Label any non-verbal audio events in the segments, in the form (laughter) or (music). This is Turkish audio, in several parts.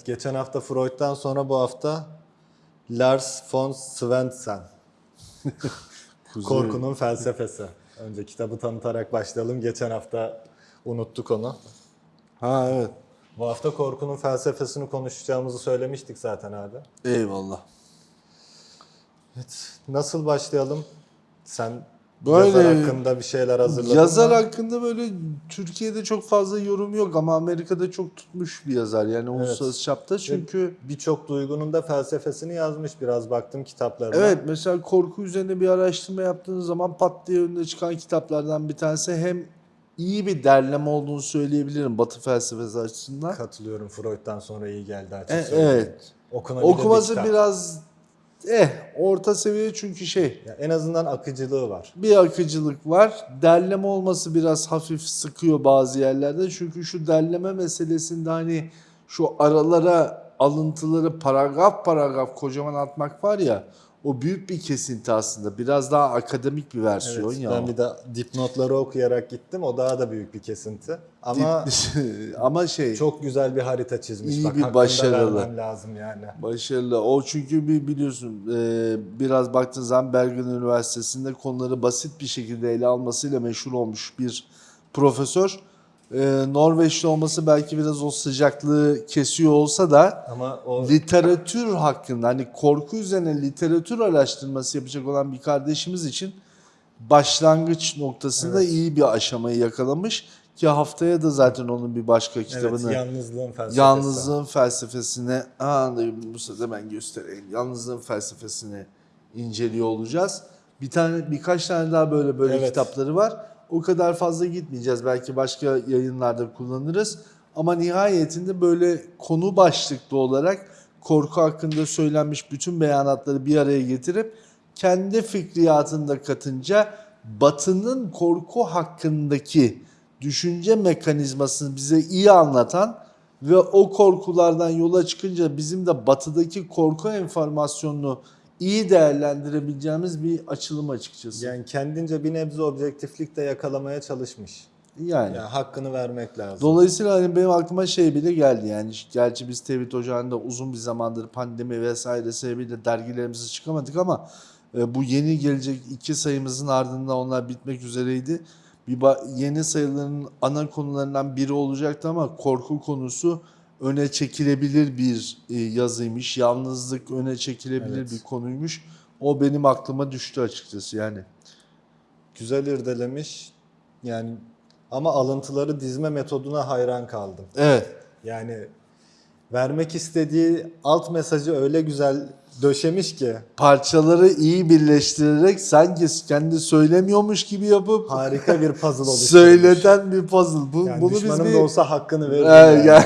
Evet, geçen hafta Freud'dan sonra bu hafta Lars von Svensson. (laughs) Korkunun felsefesi. Önce kitabı tanıtarak başlayalım. Geçen hafta unuttuk onu. Ha evet. Bu hafta korkunun felsefesini konuşacağımızı söylemiştik zaten abi. Eyvallah. Evet, nasıl başlayalım? Sen Böyle- yazar hakkında bir şeyler hazırladın Yazar mı? hakkında böyle Türkiye'de çok fazla yorum yok ama Amerika'da çok tutmuş bir yazar yani uluslararası çapta çünkü Birçok duygunun da felsefesini yazmış biraz baktım kitaplarına. evet mesela korku üzerine bir araştırma yaptığınız zaman pat diye önüne çıkan kitaplardan bir tanesi hem iyi bir derleme olduğunu söyleyebilirim Batı felsefesi açısından. Katılıyorum Freud'dan sonra iyi geldi E, açık söyleyeyim. evet. Okunabilir bir Okuması kitap. biraz eh orta seviye çünkü şey Ya en azından akıcılığı var. bir akıcılık var. Derleme olması biraz hafif sıkıyor bazı yerlerde. Çünkü şu derleme meselesinde hani şu aralara alıntıları paragraf paragraf kocaman atmak var ya o büyük bir kesinti aslında. Biraz daha akademik bir versiyon Evet, ya. ben bir de dipnotları okuyarak gittim. O daha da büyük bir kesinti. Ama (laughs) Ama şey çok güzel bir harita çizmiş. İyi Bak, bir başarılı. lazım yani. Başarılı. O çünkü bir biliyorsun e, biraz baktığın zaman Bergen Üniversitesi'nde konuları basit bir şekilde ele almasıyla meşhur olmuş bir profesör. E, Norveçli olması belki biraz o sıcaklığı kesiyor olsa da Ama o literatür hakkında hani korku üzerine literatür araştırması yapacak olan bir kardeşimiz için başlangıç noktasında Evet. iyi bir aşamayı yakalamış ki haftaya da zaten onun bir başka kitabını evet, yalnızlığın felsefesi. Yalnızlığın felsefesini, aa bu sırada ben göstereyim. Yalnızlığın felsefesini inceliyor olacağız. Bir tane birkaç tane daha böyle böyle Evet. kitapları var. O kadar fazla gitmeyeceğiz. Belki başka yayınlarda kullanırız. Ama nihayetinde böyle konu başlıklı olarak korku hakkında söylenmiş bütün beyanatları bir araya getirip kendi fikriyatını da katınca Batı'nın korku hakkındaki düşünce mekanizmasını bize iyi anlatan ve o korkulardan yola çıkınca bizim de batıdaki korku enformasyonunu iyi değerlendirebileceğimiz bir açılım açıkçası. Yani kendince bir nebze objektiflik de yakalamaya çalışmış. Yani. Yani hakkını vermek lazım. Dolayısıyla hani benim aklıma şey bile geldi yani gerçi biz Tevhid Ocağı'nda uzun bir zamandır pandemi vesaire sebebiyle dergilerimizi çıkamadık ama e, bu yeni gelecek iki sayımızın ardından onlar bitmek üzereydi. Bir yeni sayıların ana konularından biri olacaktı ama korku konusu öne çekilebilir bir e, yazıymış. Yalnızlık öne çekilebilir Evet. bir konuymuş. O benim aklıma düştü açıkçası yani. Güzel irdelemiş. Yani ama alıntıları dizme metoduna hayran kaldım. Evet. Yani vermek istediği alt mesajı öyle güzel döşemiş ki parçaları iyi birleştirerek sanki kendi söylemiyormuş gibi yapıp harika bir puzzle (laughs) oluşturmuş. söyleten bir puzzle. Bu, Yani bunu biz düşmanım bir da olsa hakkını verir. Ee, yani. yani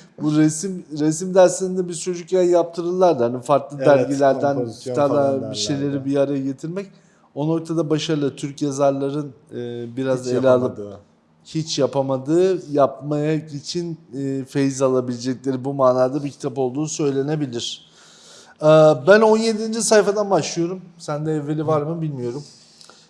(laughs) bu resim resim derslerinde biz çocukken yaptırırlardı. Hani farklı Evet, dergilerden kitaplar bir şeyleri bir araya getirmek. O noktada başarılı Türk yazarların e, biraz Hiç ele alıp hiç yapamadığı yapmaya için e, feyiz alabilecekleri bu manada bir kitap olduğu söylenebilir. Ee, ben 17. sayfadan başlıyorum. Sende evveli var mı bilmiyorum.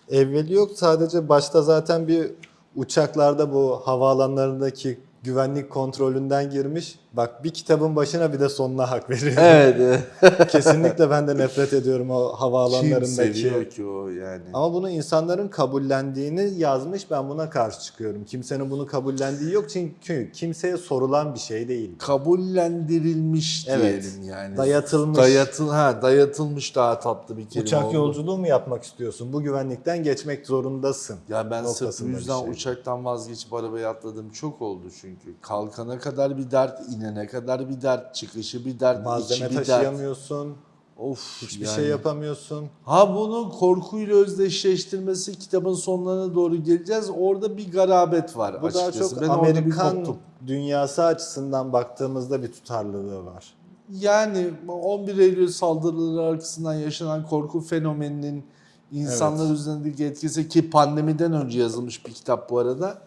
Evveli yok sadece başta zaten bir uçaklarda bu havaalanlarındaki güvenlik kontrolünden girmiş. Bak bir kitabın başına bir de sonuna hak veriyor. Evet. (laughs) Kesinlikle ben de nefret ediyorum o Kim havaalanlarındaki. seviyor ki o yani? Ama bunu insanların kabullendiğini yazmış ben buna karşı çıkıyorum. Kimsenin bunu kabullendiği yok çünkü kimseye sorulan bir şey değil. Kabullendirilmiş Evet. diyelim yani. Dayatılmış. Dayatıl ha dayatılmış daha tatlı bir kelime Uçak oldu. yolculuğu mu yapmak istiyorsun? Bu güvenlikten geçmek zorundasın. Ya ben sırf bu yüzden şey. uçaktan vazgeçip arabaya atladım çok oldu çünkü. Kalkana kadar bir dert, inene kadar bir dert, çıkışı bir dert, Malzeme içi bir dert. taşıyamıyorsun. Of Hiçbir yani. şey yapamıyorsun. Ha bunu korkuyla özdeşleştirmesi kitabın sonlarına doğru geleceğiz. Orada bir garabet var Bu daha açıkçası. çok Ben orada bir Amerikan koptum. dünyası açısından baktığımızda bir tutarlılığı var. Yani 11 Eylül saldırıları arkasından yaşanan korku fenomeninin insanlar üzerindeki etkisi ki pandemiden önce yazılmış bir kitap bu arada.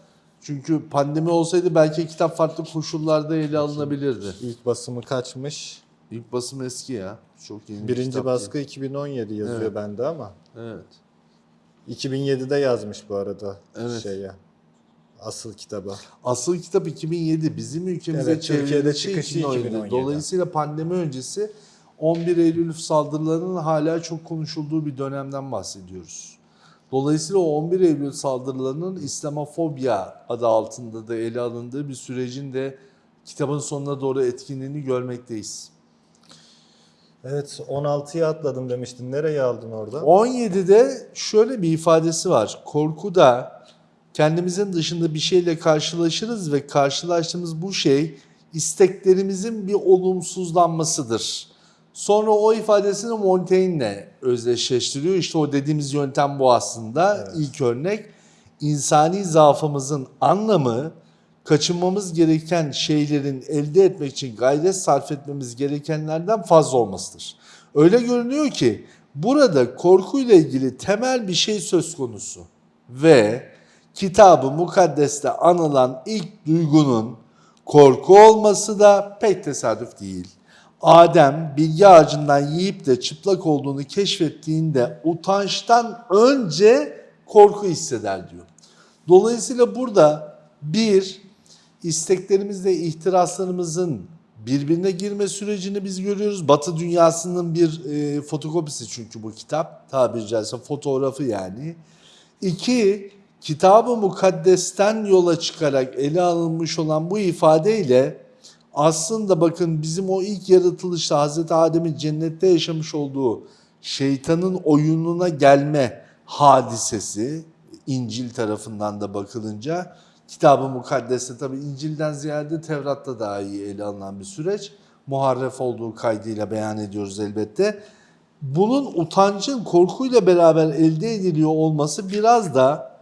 Çünkü pandemi olsaydı belki kitap farklı koşullarda ele alınabilirdi. İlk basımı kaçmış? İlk basım eski ya. Çok yeni bir Birinci kitap baskı 2017 yazıyor Evet. bende ama. değil. Evet. 2007'de yazmış bu arada Evet. şeye. asıl kitabı. Asıl kitap 2007. Bizim ülkemize Evet, Türkiye'de çıkışı 2017. 2017. Dolayısıyla pandemi öncesi 11 Eylül saldırılarının hala çok konuşulduğu bir dönemden bahsediyoruz. Dolayısıyla o 11 Eylül saldırılarının İslamofobya adı altında da ele alındığı bir sürecin de kitabın sonuna doğru etkinliğini görmekteyiz. Evet 16'ya atladım demiştin. Nereye aldın orada? 17'de şöyle bir ifadesi var. Korkuda kendimizin dışında bir şeyle karşılaşırız ve karşılaştığımız bu şey isteklerimizin bir olumsuzlanmasıdır. Sonra o ifadesini Montaigne'le özdeşleştiriyor. İşte o dediğimiz yöntem bu aslında. Evet. İlk örnek insani zaafımızın anlamı kaçınmamız gereken şeylerin elde etmek için gayret sarf etmemiz gerekenlerden fazla olmasıdır. Öyle görünüyor ki burada korkuyla ilgili temel bir şey söz konusu ve kitabı mukaddeste anılan ilk duygunun korku olması da pek tesadüf değil. Adem bilgi ağacından yiyip de çıplak olduğunu keşfettiğinde utançtan önce korku hisseder diyor. Dolayısıyla burada bir isteklerimizle ihtiraslarımızın birbirine girme sürecini biz görüyoruz. Batı dünyasının bir e, fotokopisi çünkü bu kitap tabiri caizse fotoğrafı yani. İki, kitabı mukaddesten yola çıkarak ele alınmış olan bu ifadeyle aslında bakın bizim o ilk yaratılışta Hazreti Adem'in cennette yaşamış olduğu şeytanın oyununa gelme hadisesi İncil tarafından da bakılınca kitabı mukaddeste tabi İncil'den ziyade Tevrat'ta daha iyi ele alınan bir süreç. Muharref olduğu kaydıyla beyan ediyoruz elbette. Bunun utancın korkuyla beraber elde ediliyor olması biraz da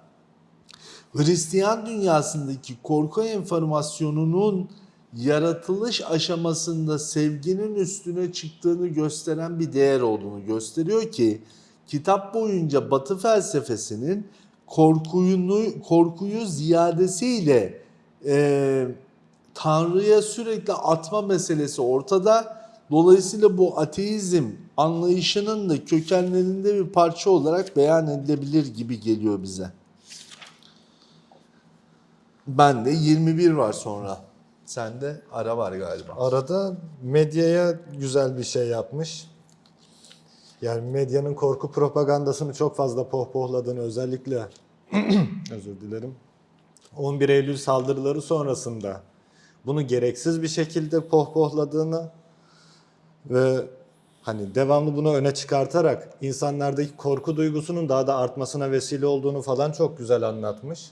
Hristiyan dünyasındaki korku enformasyonunun yaratılış aşamasında sevginin üstüne çıktığını gösteren bir değer olduğunu gösteriyor ki kitap boyunca Batı felsefesinin korkuyu, korkuyu ziyadesiyle e, Tanrı'ya sürekli atma meselesi ortada. Dolayısıyla bu ateizm anlayışının da kökenlerinde bir parça olarak beyan edilebilir gibi geliyor bize. Ben de 21 var sonra. Sende ara var galiba. Arada medyaya güzel bir şey yapmış. Yani medyanın korku propagandasını çok fazla pohpohladığını özellikle (clears throat) özür dilerim. 11 Eylül saldırıları sonrasında bunu gereksiz bir şekilde pohpohladığını ve hani devamlı bunu öne çıkartarak insanlardaki korku duygusunun daha da artmasına vesile olduğunu falan çok güzel anlatmış.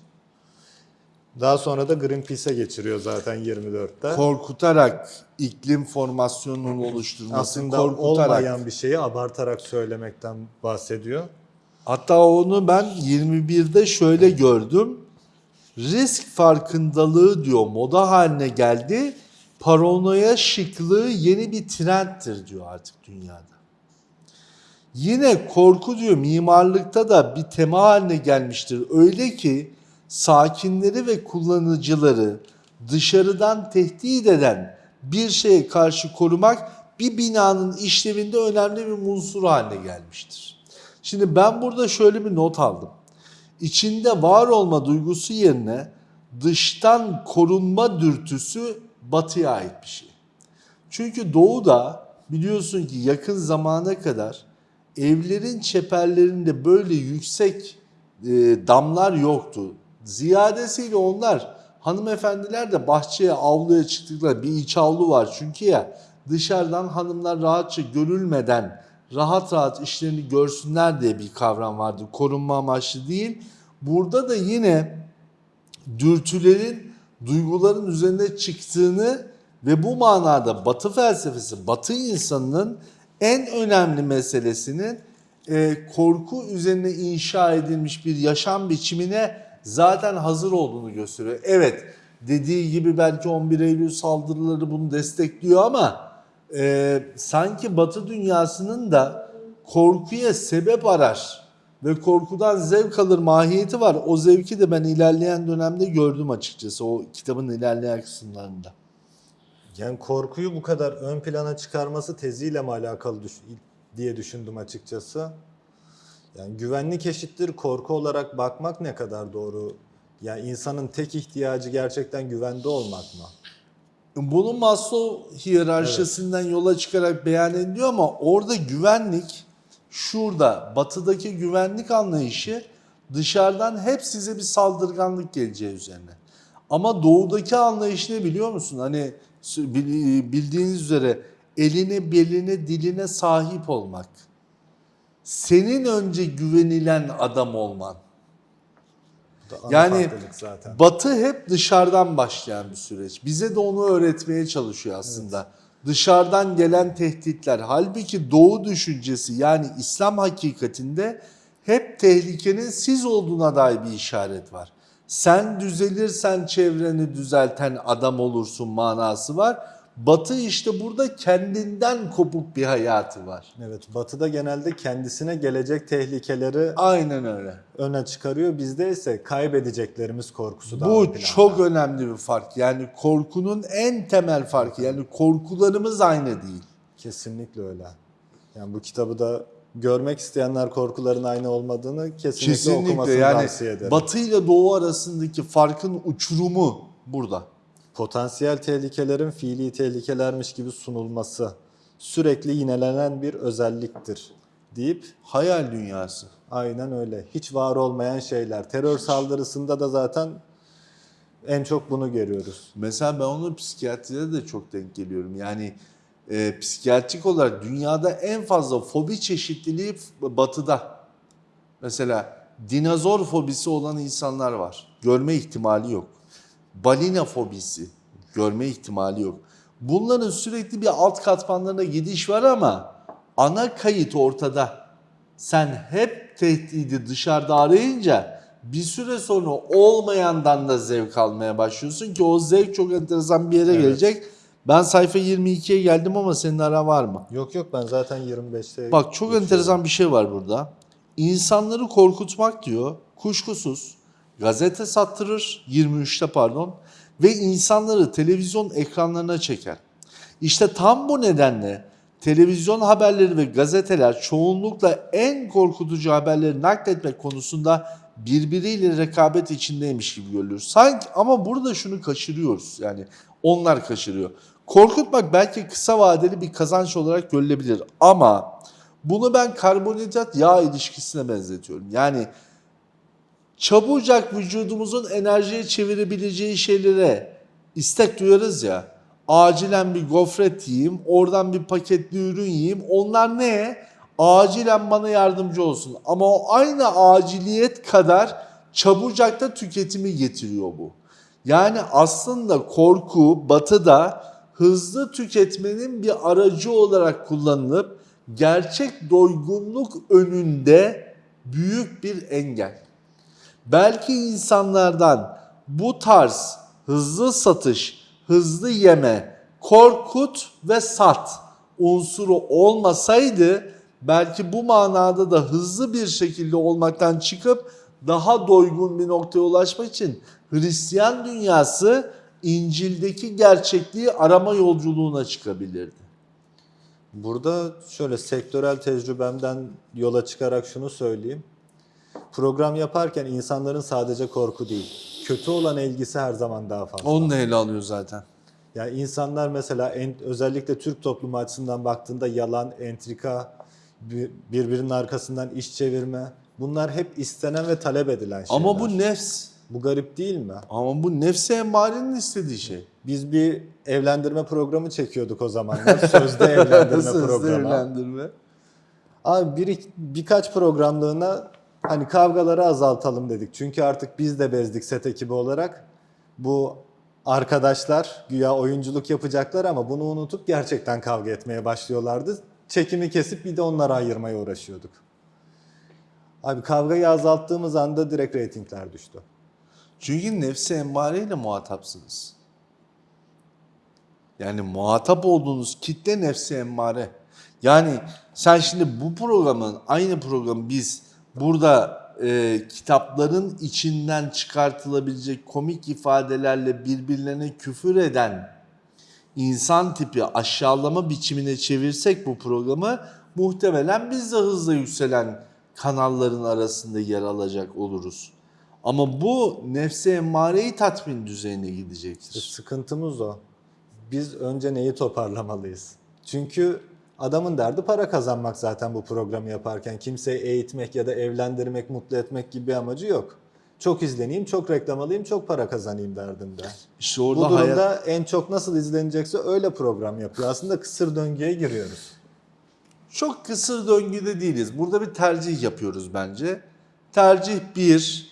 Daha sonra da Greenpeace'e geçiriyor zaten 24'te. Korkutarak iklim formasyonunun oluşturulması, Aslında korkutarak. olmayan bir şeyi abartarak söylemekten bahsediyor. Hatta onu ben 21'de şöyle gördüm. Risk farkındalığı diyor moda haline geldi. Paranoya şıklığı yeni bir trendtir diyor artık dünyada. Yine korku diyor mimarlıkta da bir tema haline gelmiştir. Öyle ki sakinleri ve kullanıcıları dışarıdan tehdit eden bir şeye karşı korumak bir binanın işlevinde önemli bir unsur haline gelmiştir. Şimdi ben burada şöyle bir not aldım. İçinde var olma duygusu yerine dıştan korunma dürtüsü batıya ait bir şey. Çünkü doğuda biliyorsun ki yakın zamana kadar evlerin çeperlerinde böyle yüksek e, damlar yoktu. Ziyadesiyle onlar hanımefendiler de bahçeye avluya çıktıkları bir iç avlu var çünkü ya dışarıdan hanımlar rahatça görülmeden rahat rahat işlerini görsünler diye bir kavram vardı. Korunma amaçlı değil. Burada da yine dürtülerin duyguların üzerine çıktığını ve bu manada Batı felsefesi, Batı insanının en önemli meselesinin e, korku üzerine inşa edilmiş bir yaşam biçimine zaten hazır olduğunu gösteriyor. Evet dediği gibi belki 11 Eylül saldırıları bunu destekliyor ama e, sanki Batı dünyasının da korkuya sebep arar ve korkudan zevk alır mahiyeti var. O zevki de ben ilerleyen dönemde gördüm açıkçası o kitabın ilerleyen kısımlarında. Yani korkuyu bu kadar ön plana çıkarması teziyle mi alakalı düş- diye düşündüm açıkçası. Yani güvenlik eşittir korku olarak bakmak ne kadar doğru Yani insanın tek ihtiyacı gerçekten güvende olmak mı? Bunu Maslow hiyerarşisinden yola çıkarak beyan ediyor ama orada güvenlik şurada batıdaki güvenlik anlayışı dışarıdan hep size bir saldırganlık geleceği üzerine. Ama doğudaki anlayış ne biliyor musun? Hani bil- bildiğiniz üzere eline, beline, diline sahip olmak. Senin önce güvenilen adam olman. Yani zaten. Batı hep dışarıdan başlayan bir süreç. Bize de onu öğretmeye çalışıyor aslında. Dışarıdan gelen tehditler. Halbuki Doğu düşüncesi yani İslam hakikatinde hep tehlikenin siz olduğuna dair bir işaret var. Sen düzelirsen çevreni düzelten adam olursun manası var. Batı işte burada kendinden kopuk bir hayatı var. Evet, Batı'da genelde kendisine gelecek tehlikeleri Aynen öyle. öne çıkarıyor. Bizde ise kaybedeceklerimiz korkusu daha ön Bu çok önemli bir fark. Yani korkunun en temel farkı. Yani korkularımız aynı değil. Kesinlikle öyle. Yani bu kitabı da görmek isteyenler korkuların aynı olmadığını kesinlikle, Kesinlikle okumasını yani tavsiye ederim. Batı ile Doğu arasındaki farkın uçurumu burada. Potansiyel tehlikelerin fiili tehlikelermiş gibi sunulması sürekli yinelenen bir özelliktir deyip Hayal dünyası. aynen öyle. Hiç var olmayan şeyler. Terör saldırısında da zaten en çok bunu görüyoruz. Mesela ben onu psikiyatride de çok denk geliyorum. Yani e, psikiyatrik olarak dünyada en fazla fobi çeşitliliği batıda. Mesela dinozor fobisi olan insanlar var. Görme ihtimali yok. Balina fobisi. Görme ihtimali yok. Bunların sürekli bir alt katmanlarına gidiş var ama ana kayıt ortada. Sen hep tehdidi dışarıda arayınca bir süre sonra olmayandan da zevk almaya başlıyorsun ki o zevk çok enteresan bir yere Evet. gelecek. Ben sayfa 22'ye geldim ama senin ara var mı? Yok yok ben zaten 25'te Bak çok geçiyorum. enteresan bir şey var burada. İnsanları korkutmak diyor kuşkusuz gazete sattırır 23'te pardon ve insanları televizyon ekranlarına çeker. İşte tam bu nedenle televizyon haberleri ve gazeteler çoğunlukla en korkutucu haberleri nakletmek konusunda birbiriyle rekabet içindeymiş gibi görülür. Sanki ama burada şunu kaçırıyoruz yani onlar kaçırıyor. Korkutmak belki kısa vadeli bir kazanç olarak görülebilir ama bunu ben karbonhidrat yağ ilişkisine benzetiyorum. Yani çabucak vücudumuzun enerjiye çevirebileceği şeylere istek duyarız ya. Acilen bir gofret yiyeyim, oradan bir paketli ürün yiyeyim. Onlar ne? Acilen bana yardımcı olsun. Ama o aynı aciliyet kadar çabucak da tüketimi getiriyor bu. Yani aslında korku batıda hızlı tüketmenin bir aracı olarak kullanılıp gerçek doygunluk önünde büyük bir engel. Belki insanlardan bu tarz hızlı satış, hızlı yeme, korkut ve sat unsuru olmasaydı belki bu manada da hızlı bir şekilde olmaktan çıkıp daha doygun bir noktaya ulaşmak için Hristiyan dünyası İncil'deki gerçekliği arama yolculuğuna çıkabilirdi. Burada şöyle sektörel tecrübemden yola çıkarak şunu söyleyeyim. Program yaparken insanların sadece korku değil, kötü olan ilgisi her zaman daha fazla. Onu da ele alıyor zaten. Yani insanlar mesela en, özellikle Türk toplumu açısından baktığında yalan, entrika, bir- birbirinin arkasından iş çevirme bunlar hep istenen ve talep edilen şeyler. Ama bu nefs. Bu garip değil mi? Ama bu nefse emmarenin istediği şey. Biz bir evlendirme programı çekiyorduk o zamanlar. (laughs) Sözde evlendirme Sözde programı. evlendirme. Abi bir, birkaç programlığına hani kavgaları azaltalım dedik. Çünkü artık biz de bezdik set ekibi olarak. Bu arkadaşlar güya oyunculuk yapacaklar ama bunu unutup gerçekten kavga etmeye başlıyorlardı. Çekimi kesip bir de onları ayırmaya uğraşıyorduk. Abi kavgayı azalttığımız anda direkt reytingler düştü. Çünkü nefsi emmareyle muhatapsınız. Yani muhatap olduğunuz kitle nefsi emmare. Yani sen şimdi bu programın, aynı programı biz burada e, kitapların içinden çıkartılabilecek komik ifadelerle birbirlerine küfür eden insan tipi aşağılama biçimine çevirsek bu programı muhtemelen biz de hızla yükselen kanalların arasında yer alacak oluruz. Ama bu nefse emmareyi tatmin düzeyine gidecektir. Sıkıntımız o. Biz önce neyi toparlamalıyız? Çünkü adamın derdi para kazanmak zaten bu programı yaparken. Kimseyi eğitmek ya da evlendirmek, mutlu etmek gibi bir amacı yok. Çok izleneyim, çok reklam alayım, çok para kazanayım derdinde. İşte Bu orada durumda hayat en çok nasıl izlenecekse öyle program yapıyor. Aslında kısır döngüye giriyoruz. çok kısır döngüde değiliz. Burada bir tercih yapıyoruz bence. Tercih bir,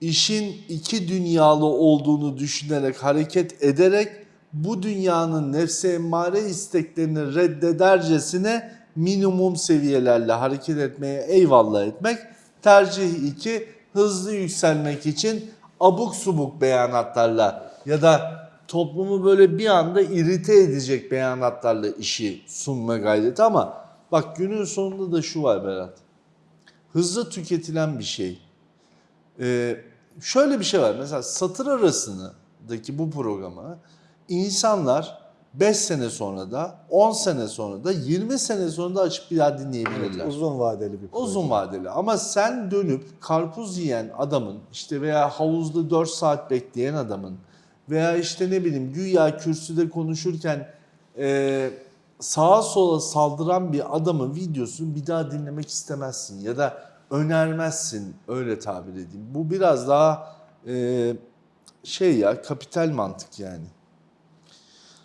işin iki dünyalı olduğunu düşünerek, hareket ederek bu dünyanın nefse emmare isteklerini reddedercesine minimum seviyelerle hareket etmeye eyvallah etmek. Tercih iki, hızlı yükselmek için abuk subuk beyanatlarla ya da toplumu böyle bir anda irite edecek beyanatlarla işi sunma gayreti ama bak günün sonunda da şu var Berat. Hızlı tüketilen bir şey. Ee, şöyle bir şey var. Mesela satır arasındaki bu programı insanlar 5 sene sonra da 10 sene sonra da 20 sene sonra da açıp bir daha dinleyebilirler. Uzun vadeli bir proje. Uzun vadeli ama sen dönüp karpuz yiyen adamın işte veya havuzda 4 saat bekleyen adamın veya işte ne bileyim güya kürsüde konuşurken e, sağa sola saldıran bir adamın videosunu bir daha dinlemek istemezsin ya da önermezsin öyle tabir edeyim. Bu biraz daha e, şey ya kapital mantık yani.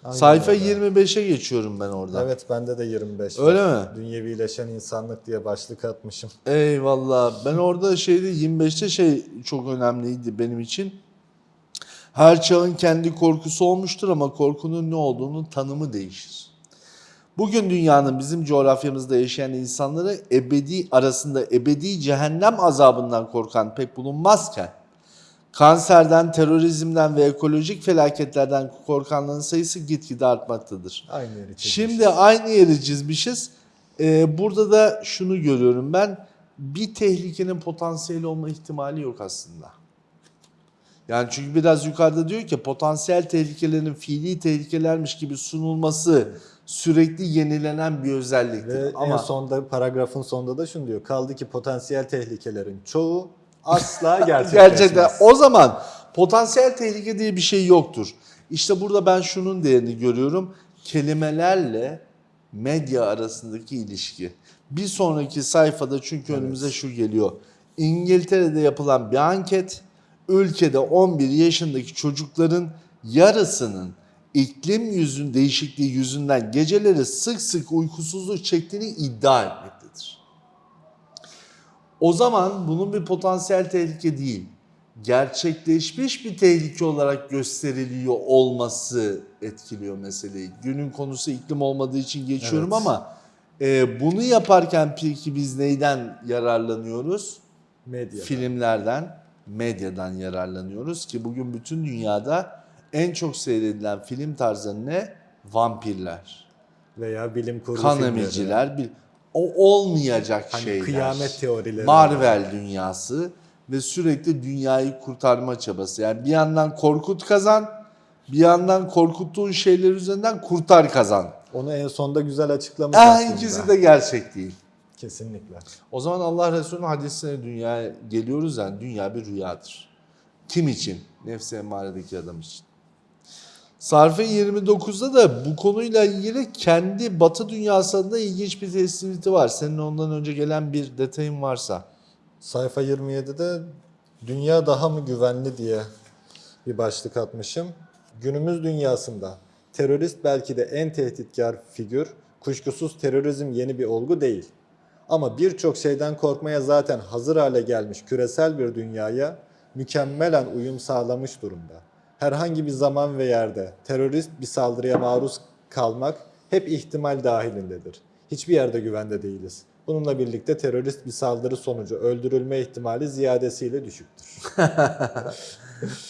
Aynen Sayfa öyle. 25'e geçiyorum ben orada. Evet bende de 25 Öyle var. mi? Dünyevileşen insanlık diye başlık atmışım. Eyvallah. Ben orada şeyde 25'te şey çok önemliydi benim için. Her çağın kendi korkusu olmuştur ama korkunun ne olduğunu tanımı değişir. Bugün dünyanın bizim coğrafyamızda yaşayan insanları ebedi arasında ebedi cehennem azabından korkan pek bulunmazken kanserden, terörizmden ve ekolojik felaketlerden korkanların sayısı gitgide artmaktadır. Aynı yeri çekmiş. Şimdi aynı yeri çizmişiz. Ee, burada da şunu görüyorum ben. Bir tehlikenin potansiyeli olma ihtimali yok aslında. Yani çünkü biraz yukarıda diyor ki potansiyel tehlikelerin fiili tehlikelermiş gibi sunulması sürekli yenilenen bir özelliktir. Ve Ama en sonda paragrafın sonunda da şunu diyor. Kaldı ki potansiyel tehlikelerin çoğu asla (laughs) gerçekleşmez. Gerçekten o zaman potansiyel tehlike diye bir şey yoktur. İşte burada ben şunun değerini görüyorum. Kelimelerle medya arasındaki ilişki. Bir sonraki sayfada çünkü önümüze şu geliyor. İngiltere'de yapılan bir anket ülkede 11 yaşındaki çocukların yarısının iklim yüzün değişikliği yüzünden geceleri sık sık uykusuzluk çektiğini iddia etmektedir. O zaman bunun bir potansiyel tehlike değil, gerçekleşmiş bir tehlike olarak gösteriliyor olması etkiliyor meseleyi. Günün konusu iklim olmadığı için geçiyorum Evet. ama e, bunu yaparken peki biz neyden yararlanıyoruz? Medya. Filmlerden, medyadan yararlanıyoruz ki bugün bütün dünyada en çok seyredilen film tarzı ne? Vampirler, Veya bilim kurgu kan filmleri. emiciler, o olmayacak Hani şeyler. kıyamet teorileri. Marvel dünyası ve sürekli dünyayı kurtarma çabası. Yani bir yandan korkut kazan, bir yandan korkuttuğun şeyler üzerinden kurtar kazan. Onu en sonda güzel açıklamış Eh, aslında. ikisi de gerçek değil. Kesinlikle. O zaman Allah Resulü'nün hadisine dünyaya geliyoruz yani dünya bir rüyadır. Kim için? Nefsi emmaredeki adam için. Sarfe 29'da da bu konuyla ilgili kendi batı dünyasında ilginç bir tespiti var. Senin ondan önce gelen bir detayın varsa. Sayfa 27'de dünya daha mı güvenli diye bir başlık atmışım. Günümüz dünyasında terörist belki de en tehditkar figür. Kuşkusuz terörizm yeni bir olgu değil. Ama birçok şeyden korkmaya zaten hazır hale gelmiş küresel bir dünyaya mükemmelen uyum sağlamış durumda. Herhangi bir zaman ve yerde terörist bir saldırıya maruz kalmak hep ihtimal dahilindedir. Hiçbir yerde güvende değiliz. Bununla birlikte terörist bir saldırı sonucu öldürülme ihtimali ziyadesiyle düşüktür. (laughs)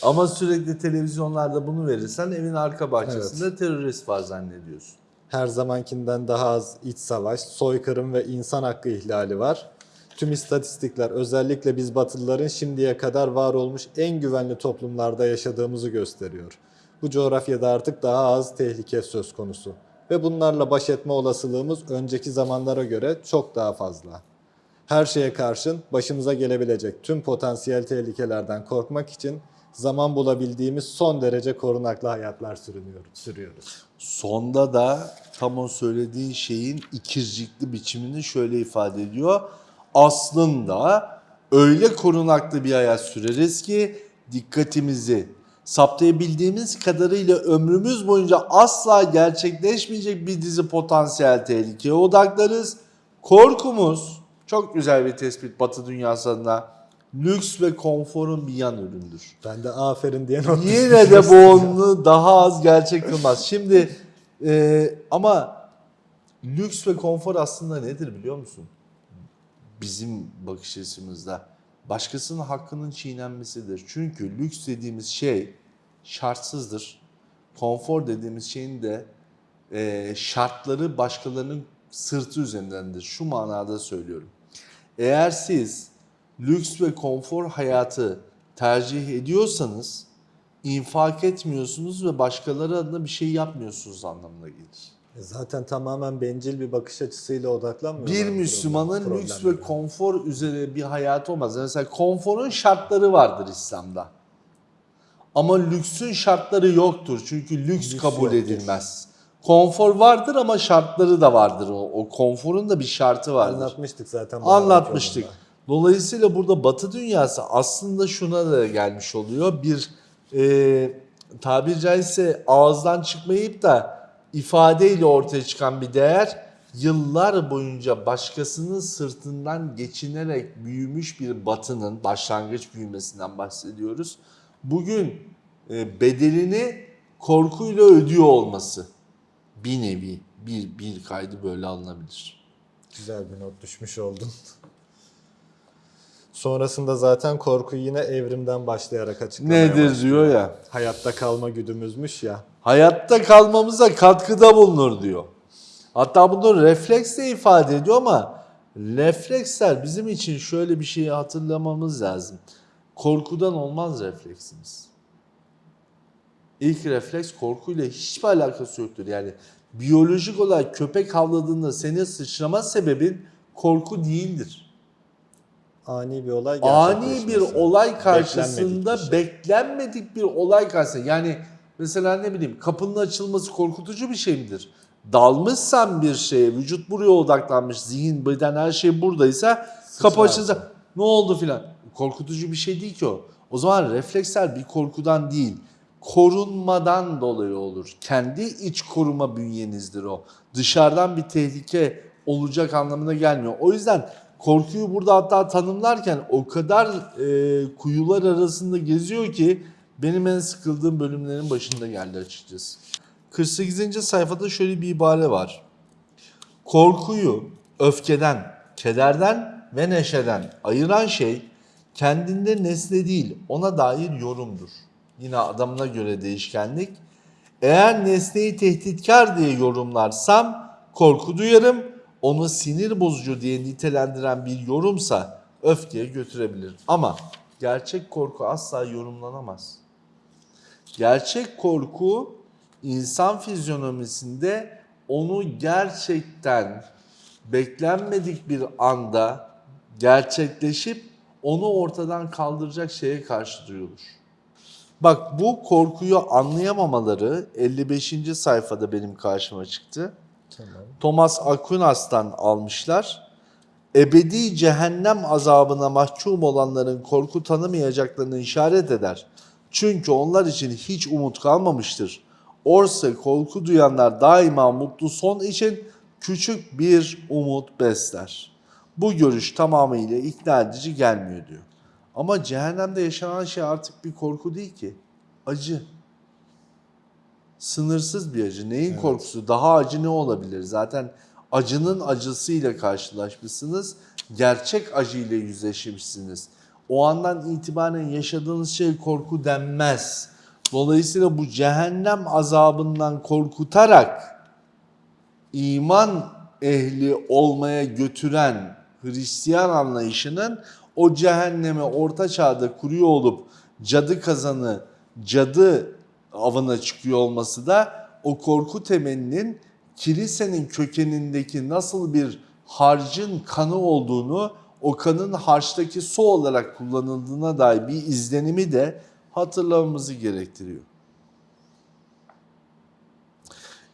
Ama sürekli televizyonlarda bunu verirsen evin arka bahçesinde terörist var zannediyorsun. Her zamankinden daha az iç savaş, soykırım ve insan hakkı ihlali var. Tüm istatistikler özellikle biz Batılıların şimdiye kadar var olmuş en güvenli toplumlarda yaşadığımızı gösteriyor. Bu coğrafyada artık daha az tehlike söz konusu ve bunlarla baş etme olasılığımız önceki zamanlara göre çok daha fazla. Her şeye karşın başımıza gelebilecek tüm potansiyel tehlikelerden korkmak için zaman bulabildiğimiz son derece korunaklı hayatlar sürüyoruz. Sonda da tam o söylediğin şeyin ikircikli biçimini şöyle ifade ediyor. Aslında öyle korunaklı bir hayat süreriz ki dikkatimizi saptayabildiğimiz kadarıyla ömrümüz boyunca asla gerçekleşmeyecek bir dizi potansiyel tehlikeye odaklarız. Korkumuz çok güzel bir tespit Batı dünyasında lüks ve konforun bir yan üründür. Ben de aferin diye not Yine de bu onu daha az gerçek kılmaz. Şimdi e, ama lüks ve konfor aslında nedir biliyor musun? Bizim bakış açımızda başkasının hakkının çiğnenmesidir. Çünkü lüks dediğimiz şey şartsızdır. Konfor dediğimiz şeyin de e, şartları başkalarının sırtı üzerindendir. Şu manada söylüyorum. Eğer siz lüks ve konfor hayatı tercih ediyorsanız infak etmiyorsunuz ve başkaları adına bir şey yapmıyorsunuz anlamına gelir. Zaten tamamen bencil bir bakış açısıyla odaklanmıyor. Bir Müslümanın lüks ve konfor üzere bir hayatı olmaz. Mesela konforun şartları vardır İslam'da. Ama lüksün şartları yoktur. Çünkü lüks, Lüks kabul yoktur. edilmez. Konfor vardır ama şartları da vardır. O, o konforun da bir şartı vardır. Anlatmıştık zaten. Anlatmıştık. Dolayısıyla burada Batı dünyası aslında şuna da gelmiş oluyor. Bir e, tabiri caizse ağızdan çıkmayıp da ifadeyle ortaya çıkan bir değer yıllar boyunca başkasının sırtından geçinerek büyümüş bir batının başlangıç büyümesinden bahsediyoruz. Bugün e, bedelini korkuyla ödüyor olması bir nevi bir, bir kaydı böyle alınabilir. Güzel bir not düşmüş oldun. Sonrasında zaten korku yine evrimden başlayarak açıklamaya Nedir başlıyor. diyor ya. Hayatta kalma güdümüzmüş ya. hayatta kalmamıza katkıda bulunur diyor. Hatta bunu refleksle ifade ediyor ama refleksler bizim için şöyle bir şeyi hatırlamamız lazım. Korkudan olmaz refleksimiz. İlk refleks korkuyla hiçbir alakası yoktur. Yani biyolojik olarak köpek havladığında senin sıçrama sebebin korku değildir. Ani bir olay ani bir olay karşısında Beklenmedik bir şey. beklenmedik bir olay karşısında yani mesela ne bileyim kapının açılması korkutucu bir şey midir? Dalmışsan bir şeye, vücut buraya odaklanmış, zihin, beden her şey buradaysa kapı Sıçrarsın. açılsa ne oldu filan. Korkutucu bir şey değil ki o. O zaman refleksler bir korkudan değil, korunmadan dolayı olur. Kendi iç koruma bünyenizdir o. Dışarıdan bir tehlike olacak anlamına gelmiyor. O yüzden korkuyu burada hatta tanımlarken o kadar e, kuyular arasında geziyor ki benim en sıkıldığım bölümlerin başında geldi açıkçası. 48. sayfada şöyle bir ibare var. Korkuyu öfkeden, kederden ve neşeden ayıran şey kendinde nesne değil ona dair yorumdur. Yine adamına göre değişkenlik. Eğer nesneyi tehditkar diye yorumlarsam korku duyarım. Onu sinir bozucu diye nitelendiren bir yorumsa öfkeye götürebilir. Ama gerçek korku asla yorumlanamaz. Gerçek korku insan fizyonomisinde onu gerçekten beklenmedik bir anda gerçekleşip onu ortadan kaldıracak şeye karşı duyulur. Bak bu korkuyu anlayamamaları 55. sayfada benim karşıma çıktı. Tamam. Thomas Aquinas'tan almışlar. Ebedi cehennem azabına mahkum olanların korku tanımayacaklarını işaret eder. Çünkü onlar için hiç umut kalmamıştır. Oysa korku duyanlar daima mutlu son için küçük bir umut besler. Bu görüş tamamıyla ikna edici gelmiyor diyor. Ama cehennemde yaşanan şey artık bir korku değil ki. Acı. Sınırsız bir acı. Neyin korkusu? Daha acı ne olabilir? Zaten acının acısıyla karşılaşmışsınız. Gerçek acıyla yüzleşmişsiniz. O andan itibaren yaşadığınız şey korku denmez. Dolayısıyla bu cehennem azabından korkutarak iman ehli olmaya götüren Hristiyan anlayışının o cehenneme orta çağda kuruyor olup cadı kazanı, cadı avına çıkıyor olması da o korku temelinin kilisenin kökenindeki nasıl bir harcın kanı olduğunu o kanın harçtaki su olarak kullanıldığına dair bir izlenimi de hatırlamamızı gerektiriyor.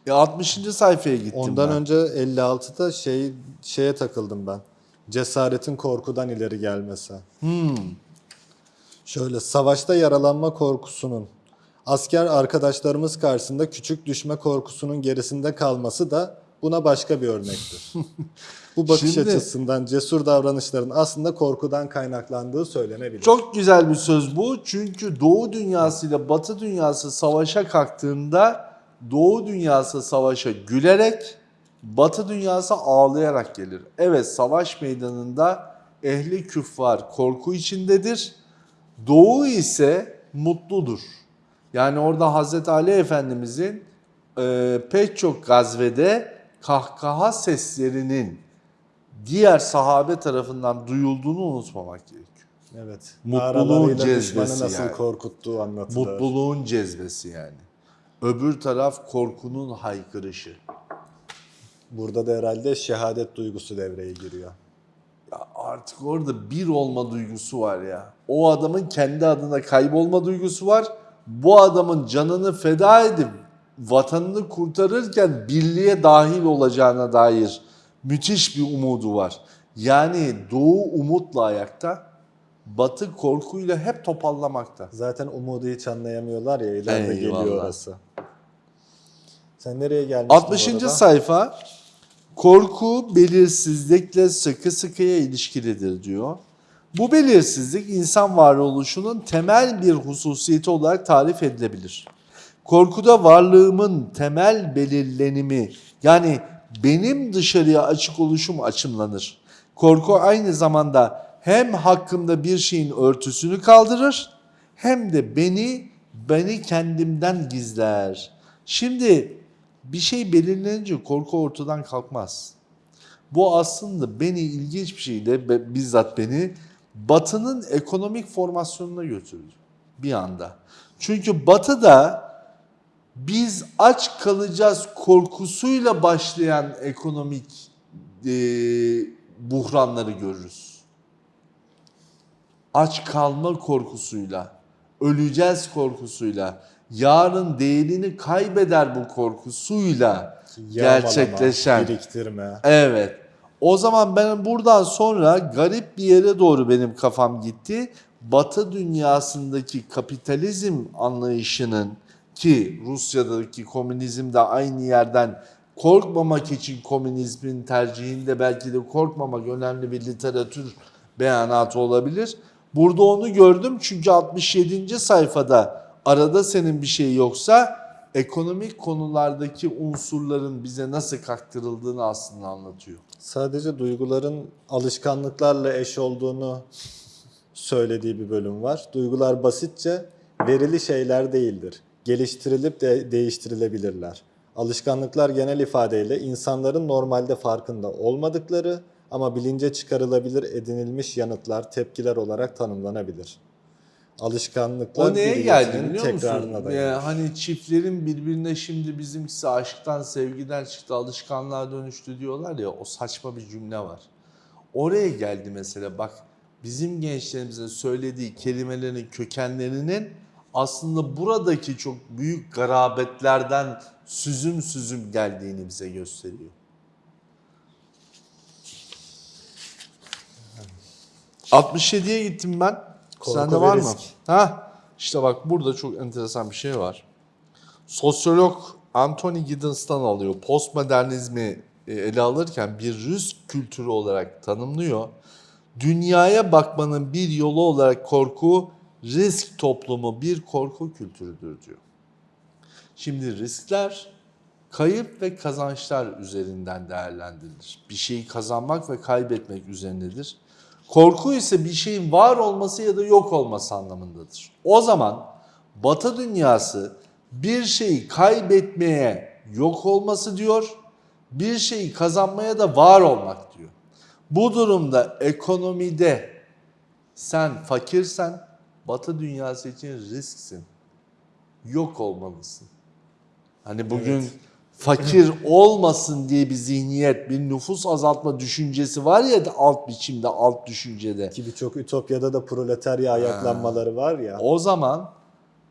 E 60. sayfaya gittim Ondan ben. önce 56'da şey şeye takıldım ben. Cesaretin korkudan ileri gelmesi. Hmm. Şöyle savaşta yaralanma korkusunun asker arkadaşlarımız karşısında küçük düşme korkusunun gerisinde kalması da buna başka bir örnektir. (laughs) Bu bakış Şimdi- açısından cesur davranışların aslında korkudan kaynaklandığı söylenebilir. Çok güzel bir söz bu. Çünkü Doğu dünyası ile Batı dünyası savaşa kalktığında Doğu dünyası savaşa gülerek, Batı dünyası ağlayarak gelir. Evet savaş meydanında ehli küffar korku içindedir. Doğu ise mutludur. Yani orada Hazreti Ali Efendimizin e, pek çok gazvede kahkaha seslerinin diğer sahabe tarafından duyulduğunu unutmamak gerekiyor. Evet. Mutluluğun cezbesi nasıl yani. korkuttuğu anlatılır. Mutluluğun cezbesi yani. Öbür taraf korkunun haykırışı. Burada da herhalde şehadet duygusu devreye giriyor. Ya artık orada bir olma duygusu var ya. O adamın kendi adına kaybolma duygusu var. Bu adamın canını feda edip vatanını kurtarırken birliğe dahil olacağına dair müthiş bir umudu var. Yani Doğu umutla ayakta, Batı korkuyla hep topallamakta. Zaten umudu hiç anlayamıyorlar ya ileride Eyvallah. geliyor orası. Sen nereye gelmiştin 60. bu arada? sayfa korku belirsizlikle sıkı sıkıya ilişkilidir diyor. Bu belirsizlik insan varoluşunun temel bir hususiyeti olarak tarif edilebilir. Korkuda varlığımın temel belirlenimi yani benim dışarıya açık oluşum açımlanır. Korku aynı zamanda hem hakkımda bir şeyin örtüsünü kaldırır hem de beni beni kendimden gizler. Şimdi bir şey belirlenince korku ortadan kalkmaz. Bu aslında beni ilginç bir şeyle bizzat beni Batı'nın ekonomik formasyonuna götürdü bir anda. Çünkü Batı'da biz aç kalacağız korkusuyla başlayan ekonomik e, buhranları görürüz. Aç kalma korkusuyla, öleceğiz korkusuyla, yarın değerini kaybeder bu korkusuyla Yağmalama, gerçekleşen. biriktirme. Evet. O zaman ben buradan sonra garip bir yere doğru benim kafam gitti. Batı dünyasındaki kapitalizm anlayışının ki Rusya'daki komünizm de aynı yerden korkmamak için komünizmin tercihinde belki de korkmamak önemli bir literatür beyanatı olabilir. Burada onu gördüm çünkü 67. sayfada arada senin bir şey yoksa ekonomik konulardaki unsurların bize nasıl kaktırıldığını aslında anlatıyor. Sadece duyguların alışkanlıklarla eş olduğunu söylediği bir bölüm var. Duygular basitçe verili şeyler değildir. Geliştirilip de değiştirilebilirler. Alışkanlıklar genel ifadeyle insanların normalde farkında olmadıkları ama bilince çıkarılabilir edinilmiş yanıtlar, tepkiler olarak tanımlanabilir. Alışkanlıklar O neye geldi biliyor musun? dayanır. Ya hani çiftlerin birbirine şimdi bizimkisi aşktan sevgiden çıktı alışkanlığa dönüştü diyorlar ya o saçma bir cümle var. Oraya geldi mesela bak bizim gençlerimizin söylediği kelimelerin kökenlerinin aslında buradaki çok büyük garabetlerden süzüm süzüm geldiğini bize gösteriyor. ...67'ye gittim ben. Sende var mı? Ha, işte bak burada çok enteresan bir şey var. Sosyolog Anthony Giddens'tan alıyor. Postmodernizmi e, ele alırken bir risk kültürü olarak tanımlıyor. Dünyaya bakmanın bir yolu olarak korku, risk toplumu bir korku kültürüdür diyor. Şimdi riskler kayıp ve kazançlar üzerinden değerlendirilir. Bir şeyi kazanmak ve kaybetmek üzerindedir. Korku ise bir şeyin var olması ya da yok olması anlamındadır. O zaman Batı dünyası bir şeyi kaybetmeye yok olması diyor, bir şeyi kazanmaya da var olmak diyor. Bu durumda ekonomide sen fakirsen Batı dünyası için risksin. Yok olmalısın. Hani bugün fakir olmasın diye bir zihniyet, bir nüfus azaltma düşüncesi var ya da alt biçimde, alt düşüncede. Ki birçok ütopyada da proletarya ayaklanmaları var ya. O zaman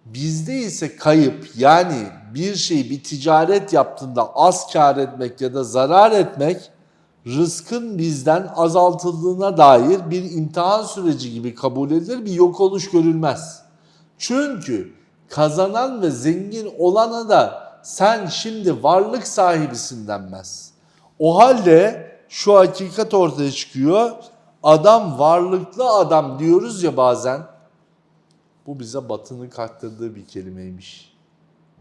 bizde ise kayıp yani bir şeyi bir ticaret yaptığında az kar etmek ya da zarar etmek rızkın bizden azaltıldığına dair bir imtihan süreci gibi kabul edilir bir yok oluş görülmez. Çünkü kazanan ve zengin olana da sen şimdi varlık sahibisin denmez. O halde şu hakikat ortaya çıkıyor. Adam varlıklı adam diyoruz ya bazen. Bu bize batının kaktırdığı bir kelimeymiş.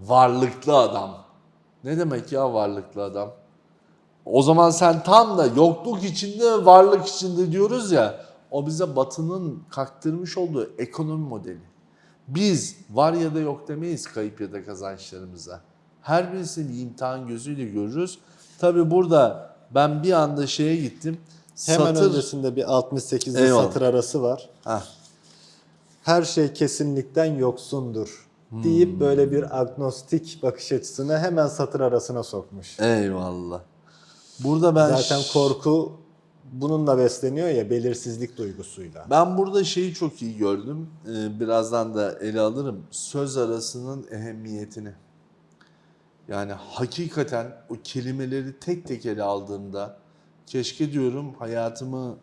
Varlıklı adam. Ne demek ya varlıklı adam? O zaman sen tam da yokluk içinde varlık içinde diyoruz ya. O bize batının kaktırmış olduğu ekonomi modeli. Biz var ya da yok demeyiz kayıp ya da kazançlarımıza. Her birisini bir imtihan gözüyle görürüz. Tabi burada ben bir anda şeye gittim. Hemen Satır- öncesinde bir 68'li Eyvallah. satır arası var. Heh. Her şey kesinlikten yoksundur Hmm. deyip böyle bir agnostik bakış açısını hemen satır arasına sokmuş. Eyvallah. Burada ben Zaten korku bununla besleniyor ya belirsizlik duygusuyla. Ben burada şeyi çok iyi gördüm. Ee, birazdan da ele alırım. Söz arasının ehemmiyetini. Yani hakikaten o kelimeleri tek tek ele aldığımda keşke diyorum hayatımı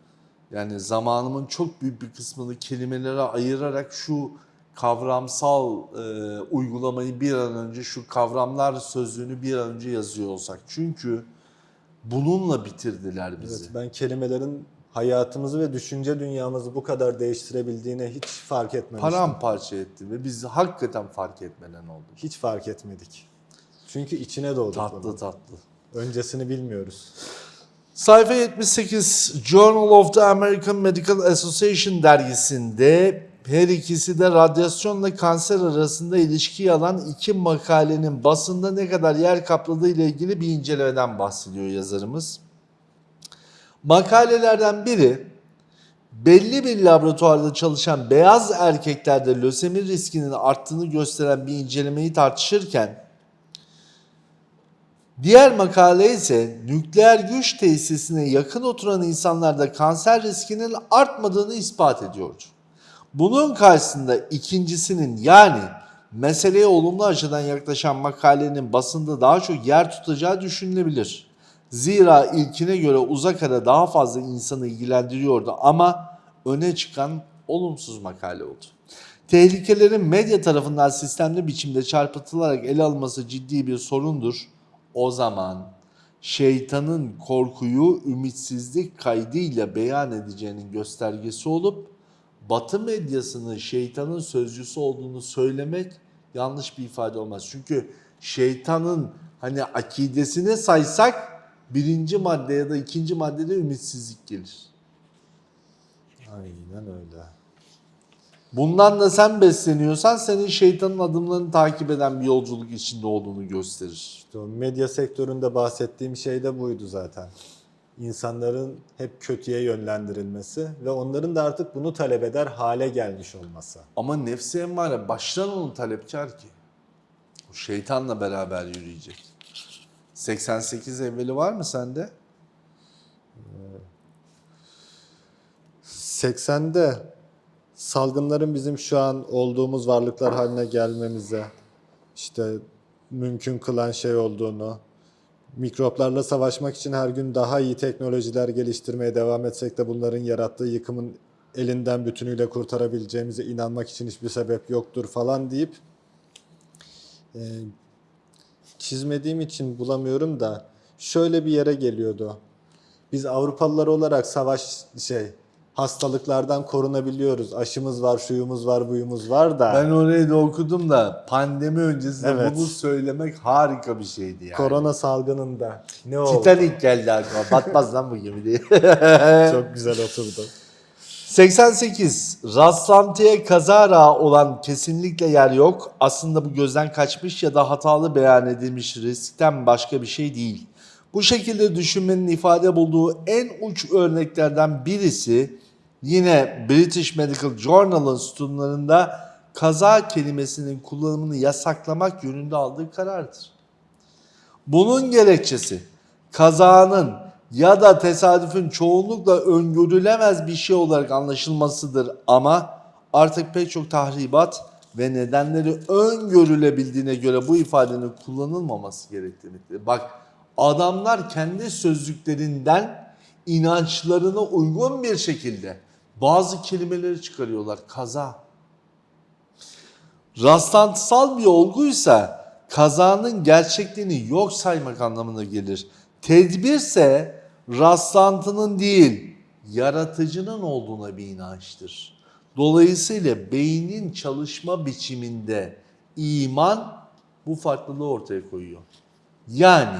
yani zamanımın çok büyük bir kısmını kelimelere ayırarak şu kavramsal e, uygulamayı bir an önce şu kavramlar sözlüğünü bir an önce yazıyor olsak. Çünkü bununla bitirdiler bizi. Evet, ben kelimelerin hayatımızı ve düşünce dünyamızı bu kadar değiştirebildiğine hiç fark etmemiştim. paramparça etti ve biz hakikaten fark etmeden oldu. Hiç fark etmedik. Çünkü içine doğduk Tatlı bunun. tatlı. Öncesini bilmiyoruz. Sayfa 78 Journal of the American Medical Association dergisinde her ikisi de radyasyonla kanser arasında ilişkiyi alan iki makalenin basında ne kadar yer kapladığı ile ilgili bir incelemeden bahsediyor yazarımız. Makalelerden biri belli bir laboratuvarda çalışan beyaz erkeklerde lösemi riskinin arttığını gösteren bir incelemeyi tartışırken Diğer makale ise nükleer güç tesisine yakın oturan insanlarda kanser riskinin artmadığını ispat ediyordu. Bunun karşısında ikincisinin yani meseleye olumlu açıdan yaklaşan makalenin basında daha çok yer tutacağı düşünülebilir. Zira ilkine göre uzak ara daha fazla insanı ilgilendiriyordu ama öne çıkan olumsuz makale oldu. Tehlikelerin medya tarafından sistemli biçimde çarpıtılarak ele alınması ciddi bir sorundur. O zaman şeytanın korkuyu ümitsizlik kaydıyla beyan edeceğinin göstergesi olup Batı medyasının şeytanın sözcüsü olduğunu söylemek yanlış bir ifade olmaz. Çünkü şeytanın hani akidesine saysak birinci madde ya da ikinci maddede ümitsizlik gelir. Aynen öyle. Bundan da sen besleniyorsan senin şeytanın adımlarını takip eden bir yolculuk içinde olduğunu gösterir. İşte o medya sektöründe bahsettiğim şey de buydu zaten. İnsanların hep kötüye yönlendirilmesi ve onların da artık bunu talep eder hale gelmiş olması. Ama nefsi emmare baştan onu talepkar ki. O şeytanla beraber yürüyecek. 88 evveli var mı sende? 80'de salgınların bizim şu an olduğumuz varlıklar haline gelmemize işte mümkün kılan şey olduğunu, mikroplarla savaşmak için her gün daha iyi teknolojiler geliştirmeye devam etsek de bunların yarattığı yıkımın elinden bütünüyle kurtarabileceğimize inanmak için hiçbir sebep yoktur falan deyip e, çizmediğim için bulamıyorum da şöyle bir yere geliyordu. Biz Avrupalılar olarak savaş şey hastalıklardan korunabiliyoruz. Aşımız var, şuyumuz var, buyumuz var da. Ben orayı da okudum da pandemi öncesinde Evet. bunu söylemek harika bir şeydi yani. Korona salgınında ne oldu? Titanic geldi aklıma. Batmaz lan bu gemi diye. (laughs) Çok güzel oturdu. 88. Rastlantıya kazara olan kesinlikle yer yok. Aslında bu gözden kaçmış ya da hatalı beyan edilmiş riskten başka bir şey değil. Bu şekilde düşünmenin ifade bulduğu en uç örneklerden birisi yine British Medical Journal'ın sütunlarında kaza kelimesinin kullanımını yasaklamak yönünde aldığı karardır. Bunun gerekçesi kazanın ya da tesadüfün çoğunlukla öngörülemez bir şey olarak anlaşılmasıdır ama artık pek çok tahribat ve nedenleri öngörülebildiğine göre bu ifadenin kullanılmaması gerektiğidir. Bak adamlar kendi sözlüklerinden inançlarına uygun bir şekilde bazı kelimeleri çıkarıyorlar. Kaza, rastlantısal bir olguysa kazanın gerçekliğini yok saymak anlamına gelir. Tedbirse rastlantının değil, yaratıcının olduğuna bir inançtır. Dolayısıyla beynin çalışma biçiminde iman bu farklılığı ortaya koyuyor. Yani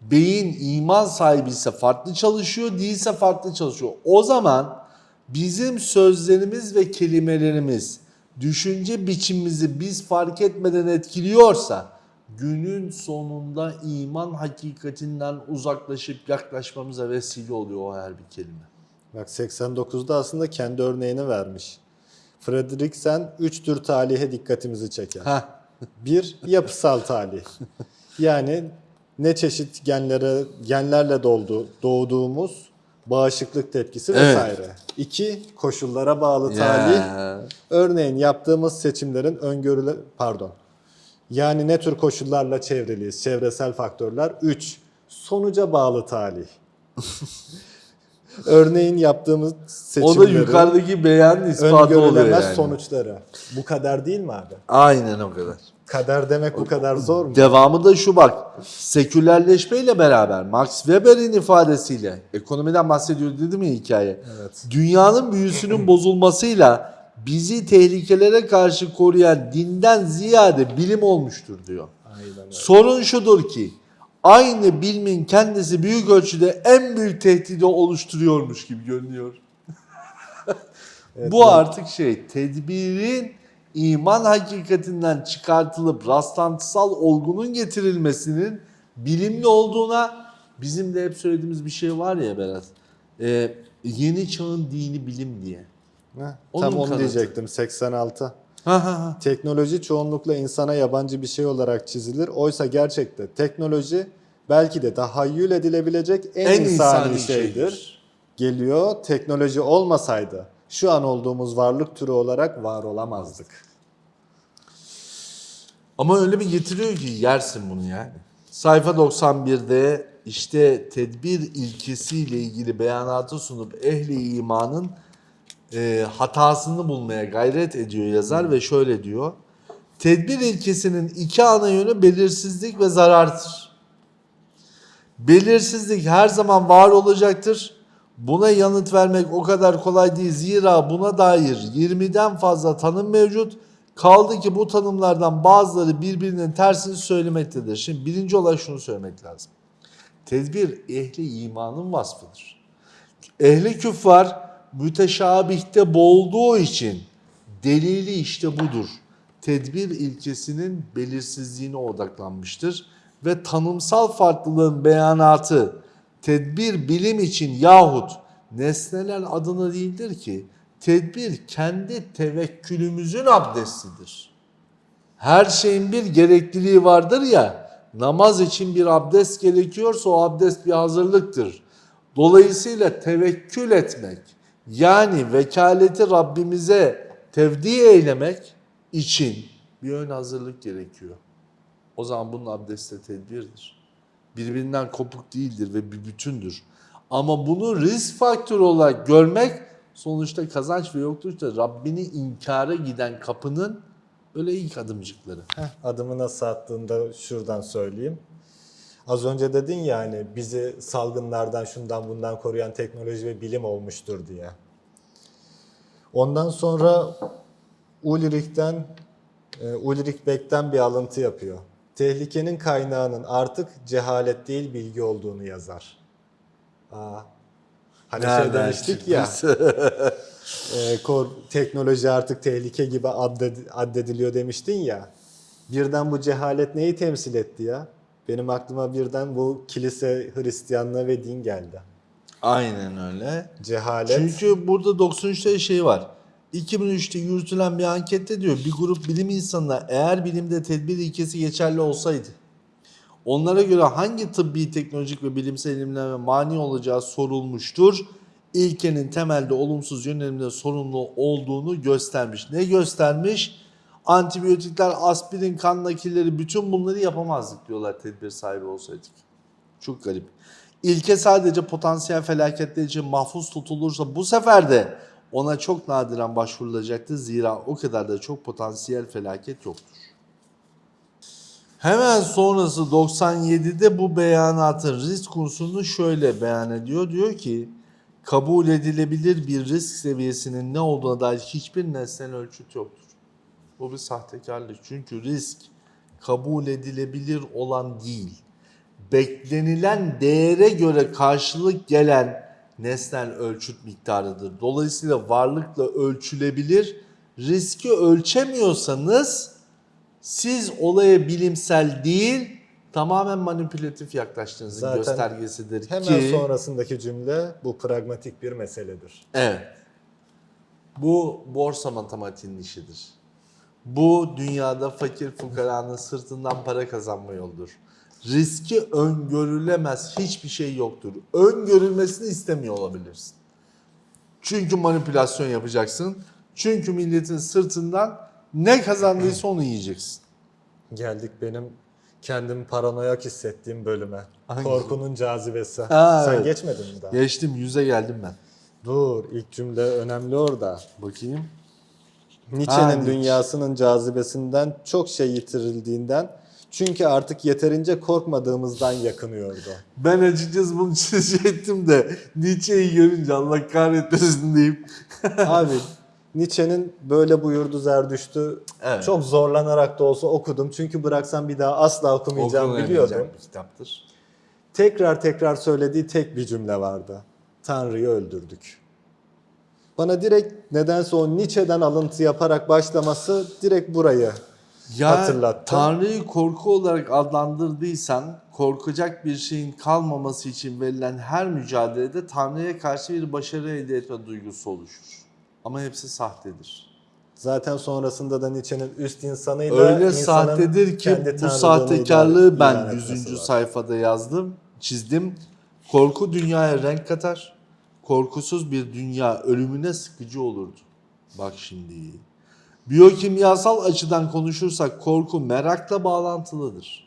beyin iman sahibi ise farklı çalışıyor, değilse farklı çalışıyor. O zaman bizim sözlerimiz ve kelimelerimiz düşünce biçimimizi biz fark etmeden etkiliyorsa günün sonunda iman hakikatinden uzaklaşıp yaklaşmamıza vesile oluyor o her bir kelime. Bak 89'da aslında kendi örneğini vermiş. Fredriksen üç tür talihe dikkatimizi çeker. Heh. Bir, yapısal talih. Yani ne çeşit genlere genlerle doldu doğduğumuz bağışıklık tepkisi Evet. vesaire. İki, koşullara bağlı talih. Ya. Örneğin yaptığımız seçimlerin öngörüle pardon. Yani ne tür koşullarla çevriliyiz? Çevresel faktörler. 3. Sonuca bağlı talih. (laughs) Örneğin yaptığımız O da yukarıdaki beyanın ispatı oluyor yani. sonuçları. Bu kadar değil mi abi? Aynen o kadar. Kader demek bu kadar zor mu? Devamı da şu bak. Sekülerleşmeyle beraber Max Weber'in ifadesiyle ekonomiden bahsediyor dedim ya hikaye. Evet. Dünyanın büyüsünün (clears throat) bozulmasıyla bizi tehlikelere karşı koruyan dinden ziyade bilim olmuştur diyor. Aynen öyle. Sorun şudur ki aynı bilimin kendisi büyük ölçüde en büyük tehdidi oluşturuyormuş gibi görünüyor. (laughs) Bu artık şey tedbirin iman hakikatinden çıkartılıp rastlantısal olgunun getirilmesinin bilimli olduğuna bizim de hep söylediğimiz bir şey var ya Berat. Ee, yeni çağın dini bilim diye. Heh, Onun Tam onu kanıtı. diyecektim 86. Ha ha ha. Teknoloji çoğunlukla insana yabancı bir şey olarak çizilir. Oysa gerçekte teknoloji belki de tahayyül edilebilecek en, En insani, insani şeydir. şeydir. Geliyor teknoloji olmasaydı şu an olduğumuz varlık türü olarak var olamazdık. Ama öyle bir getiriyor ki yersin bunu yani. Sayfa 91'de işte tedbir ilkesiyle ilgili beyanatı sunup ehli imanın e, hatasını bulmaya gayret ediyor yazar ve şöyle diyor. Tedbir ilkesinin iki ana yönü belirsizlik ve zarardır. Belirsizlik her zaman var olacaktır. Buna yanıt vermek o kadar kolay değil. Zira buna dair 20'den fazla tanım mevcut. Kaldı ki bu tanımlardan bazıları birbirinin tersini söylemektedir. Şimdi birinci olarak şunu söylemek lazım. Tedbir ehli imanın vasfıdır. Ehli küffar müteşabihte boğulduğu için delili işte budur. Tedbir ilkesinin belirsizliğine odaklanmıştır ve tanımsal farklılığın beyanatı tedbir bilim için yahut nesneler adına değildir ki tedbir kendi tevekkülümüzün abdestidir. Her şeyin bir gerekliliği vardır ya, namaz için bir abdest gerekiyorsa o abdest bir hazırlıktır. Dolayısıyla tevekkül etmek, yani vekaleti Rabbimize tevdi eylemek için bir ön hazırlık gerekiyor. O zaman bunun abdesti tedbirdir. Birbirinden kopuk değildir ve bir bütündür. Ama bunu risk faktörü olarak görmek sonuçta kazanç ve yoklukta Rabbini inkara giden kapının öyle ilk adımcıkları. Heh, adımı nasıl attığında şuradan söyleyeyim. Az önce dedin ya hani bizi salgınlardan şundan bundan koruyan teknoloji ve bilim olmuştur diye. Ondan sonra Ulrich'ten e, Ulrich Beck'ten bir alıntı yapıyor. Tehlikenin kaynağının artık cehalet değil bilgi olduğunu yazar. Aa, hani şey Nereden demiştik ya. (laughs) e, kor- teknoloji artık tehlike gibi added- addediliyor demiştin ya. Birden bu cehalet neyi temsil etti ya? Benim aklıma birden bu kilise Hristiyanlığı ve din geldi. Aynen öyle. Cehalet. Çünkü burada 93'te şey var. 2003'te yürütülen bir ankette diyor bir grup bilim insanına eğer bilimde tedbir ilkesi geçerli olsaydı Onlara göre hangi tıbbi, teknolojik ve bilimsel ilimlere mani olacağı sorulmuştur. İlkenin temelde olumsuz yönelimde sorumlu olduğunu göstermiş. Ne göstermiş? Antibiyotikler, aspirin, kan nakilleri bütün bunları yapamazdık diyorlar tedbir sahibi olsaydık. Çok garip. İlke sadece potansiyel felaketler için mahfuz tutulursa bu sefer de ona çok nadiren başvurulacaktır. Zira o kadar da çok potansiyel felaket yoktur. Hemen sonrası 97'de bu beyanatın risk unsurunu şöyle beyan ediyor. Diyor ki kabul edilebilir bir risk seviyesinin ne olduğuna dair hiçbir nesnel ölçüt yoktur. Bu bir sahtekarlık. Çünkü risk kabul edilebilir olan değil. Beklenilen değere göre karşılık gelen nesnel ölçüt miktarıdır. Dolayısıyla varlıkla ölçülebilir. Riski ölçemiyorsanız siz olaya bilimsel değil tamamen manipülatif yaklaştığınızın Zaten göstergesidir Hemen ki... sonrasındaki cümle bu pragmatik bir meseledir. Evet. Bu borsa matematiğinin işidir. Bu dünyada fakir fukaranın sırtından para kazanma yoludur. Riski öngörülemez hiçbir şey yoktur. Öngörülmesini istemiyor olabilirsin. Çünkü manipülasyon yapacaksın. Çünkü milletin sırtından ne kazandıysa onu yiyeceksin. Geldik benim kendimi paranoyak hissettiğim bölüme. Hangisi? Korkunun cazibesi. Ha, Sen evet. geçmedin mi daha? Geçtim yüze geldim ben. Dur ilk cümle önemli orada. Bakayım. Nietzsche'nin Nietzsche. dünyasının cazibesinden çok şey yitirildiğinden çünkü artık yeterince korkmadığımızdan yakınıyordu. Ben açıkçası bunu çizecektim de Nietzsche'yi görünce Allah kahretmesin deyip Abi Nietzsche'nin böyle buyurdu Zerdüşt'ü Evet. çok zorlanarak da olsa okudum. Çünkü bıraksam bir daha asla okumayacağım biliyordum. bir kitaptır. Tekrar tekrar söylediği tek bir cümle vardı. Tanrı'yı öldürdük. Bana direkt nedense o Nietzsche'den alıntı yaparak başlaması direkt burayı Ya hatırlattı. Tanrı'yı korku olarak adlandırdıysan korkacak bir şeyin kalmaması için verilen her mücadelede Tanrı'ya karşı bir başarı elde etme duygusu oluşur. Ama hepsi sahtedir. Zaten sonrasında da Nietzsche'nin üst insanıyla Öyle insanın sahtedir ki bu sahtekarlığı ben etmesi 100. var. sayfada yazdım, çizdim. Korku dünyaya renk katar. Korkusuz bir dünya ölümüne sıkıcı olurdu. Bak şimdi. Biyokimyasal açıdan konuşursak korku merakla bağlantılıdır.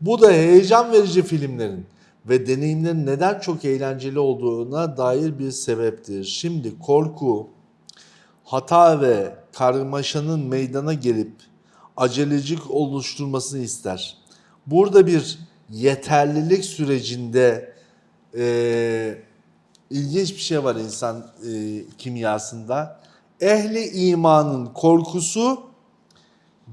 Bu da heyecan verici filmlerin ve deneyimlerin neden çok eğlenceli olduğuna dair bir sebeptir. Şimdi korku hata ve karmaşanın meydana gelip acelecik oluşturmasını ister. Burada bir yeterlilik sürecinde eee, ilginç bir şey var insan eee, kimyasında. Ehli imanın korkusu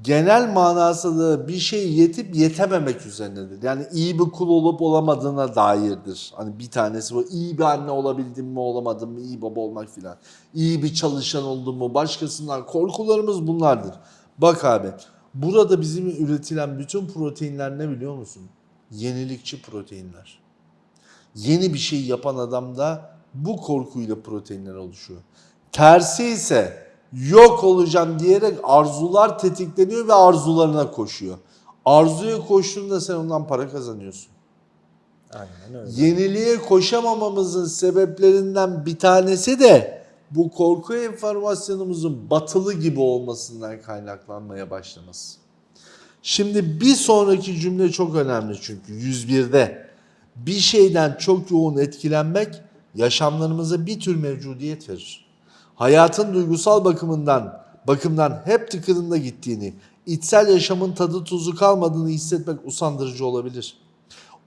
genel manasında bir şey yetip yetememek üzerinedir. Yani iyi bir kul olup olamadığına dairdir. Hani bir tanesi bu iyi bir anne olabildim mi olamadım mı, iyi baba olmak filan. İyi bir çalışan oldum mu, başkasından korkularımız bunlardır. Bak abi burada bizim üretilen bütün proteinler ne biliyor musun? Yenilikçi proteinler. Yeni bir şey yapan adamda bu korkuyla proteinler oluşuyor. Tersi ise yok olacağım diyerek arzular tetikleniyor ve arzularına koşuyor. Arzuya koştuğunda sen ondan para kazanıyorsun. Aynen öyle. Yeniliğe koşamamamızın sebeplerinden bir tanesi de bu korku enformasyonumuzun batılı gibi olmasından kaynaklanmaya başlaması. Şimdi bir sonraki cümle çok önemli çünkü 101'de bir şeyden çok yoğun etkilenmek yaşamlarımıza bir tür mevcudiyet verir. Hayatın duygusal bakımından bakımdan hep tıkırında gittiğini, içsel yaşamın tadı tuzu kalmadığını hissetmek usandırıcı olabilir.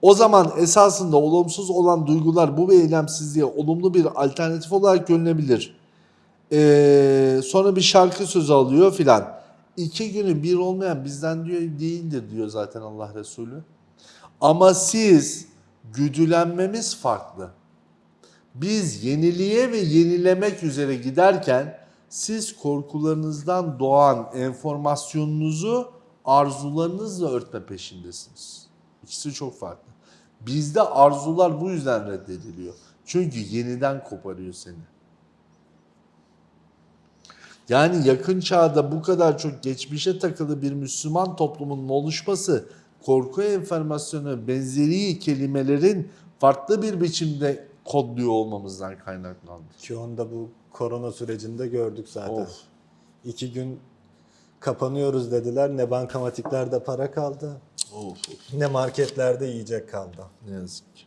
O zaman esasında olumsuz olan duygular bu eylemsizliğe olumlu bir alternatif olarak görülebilir. Ee, sonra bir şarkı sözü alıyor filan. İki günü bir olmayan bizden diyor değildir diyor zaten Allah Resulü. Ama siz güdülenmemiz farklı. Biz yeniliğe ve yenilemek üzere giderken siz korkularınızdan doğan enformasyonunuzu arzularınızla örtme peşindesiniz. İkisi çok farklı. Bizde arzular bu yüzden reddediliyor. Çünkü yeniden koparıyor seni. Yani yakın çağda bu kadar çok geçmişe takılı bir Müslüman toplumunun oluşması korku enformasyonu benzeri kelimelerin farklı bir biçimde kodluyor olmamızdan kaynaklandı. Ki onu da bu korona sürecinde gördük zaten. Of. İki gün kapanıyoruz dediler. Ne bankamatiklerde para kaldı, Of, ne marketlerde yiyecek kaldı. ne yazık ki.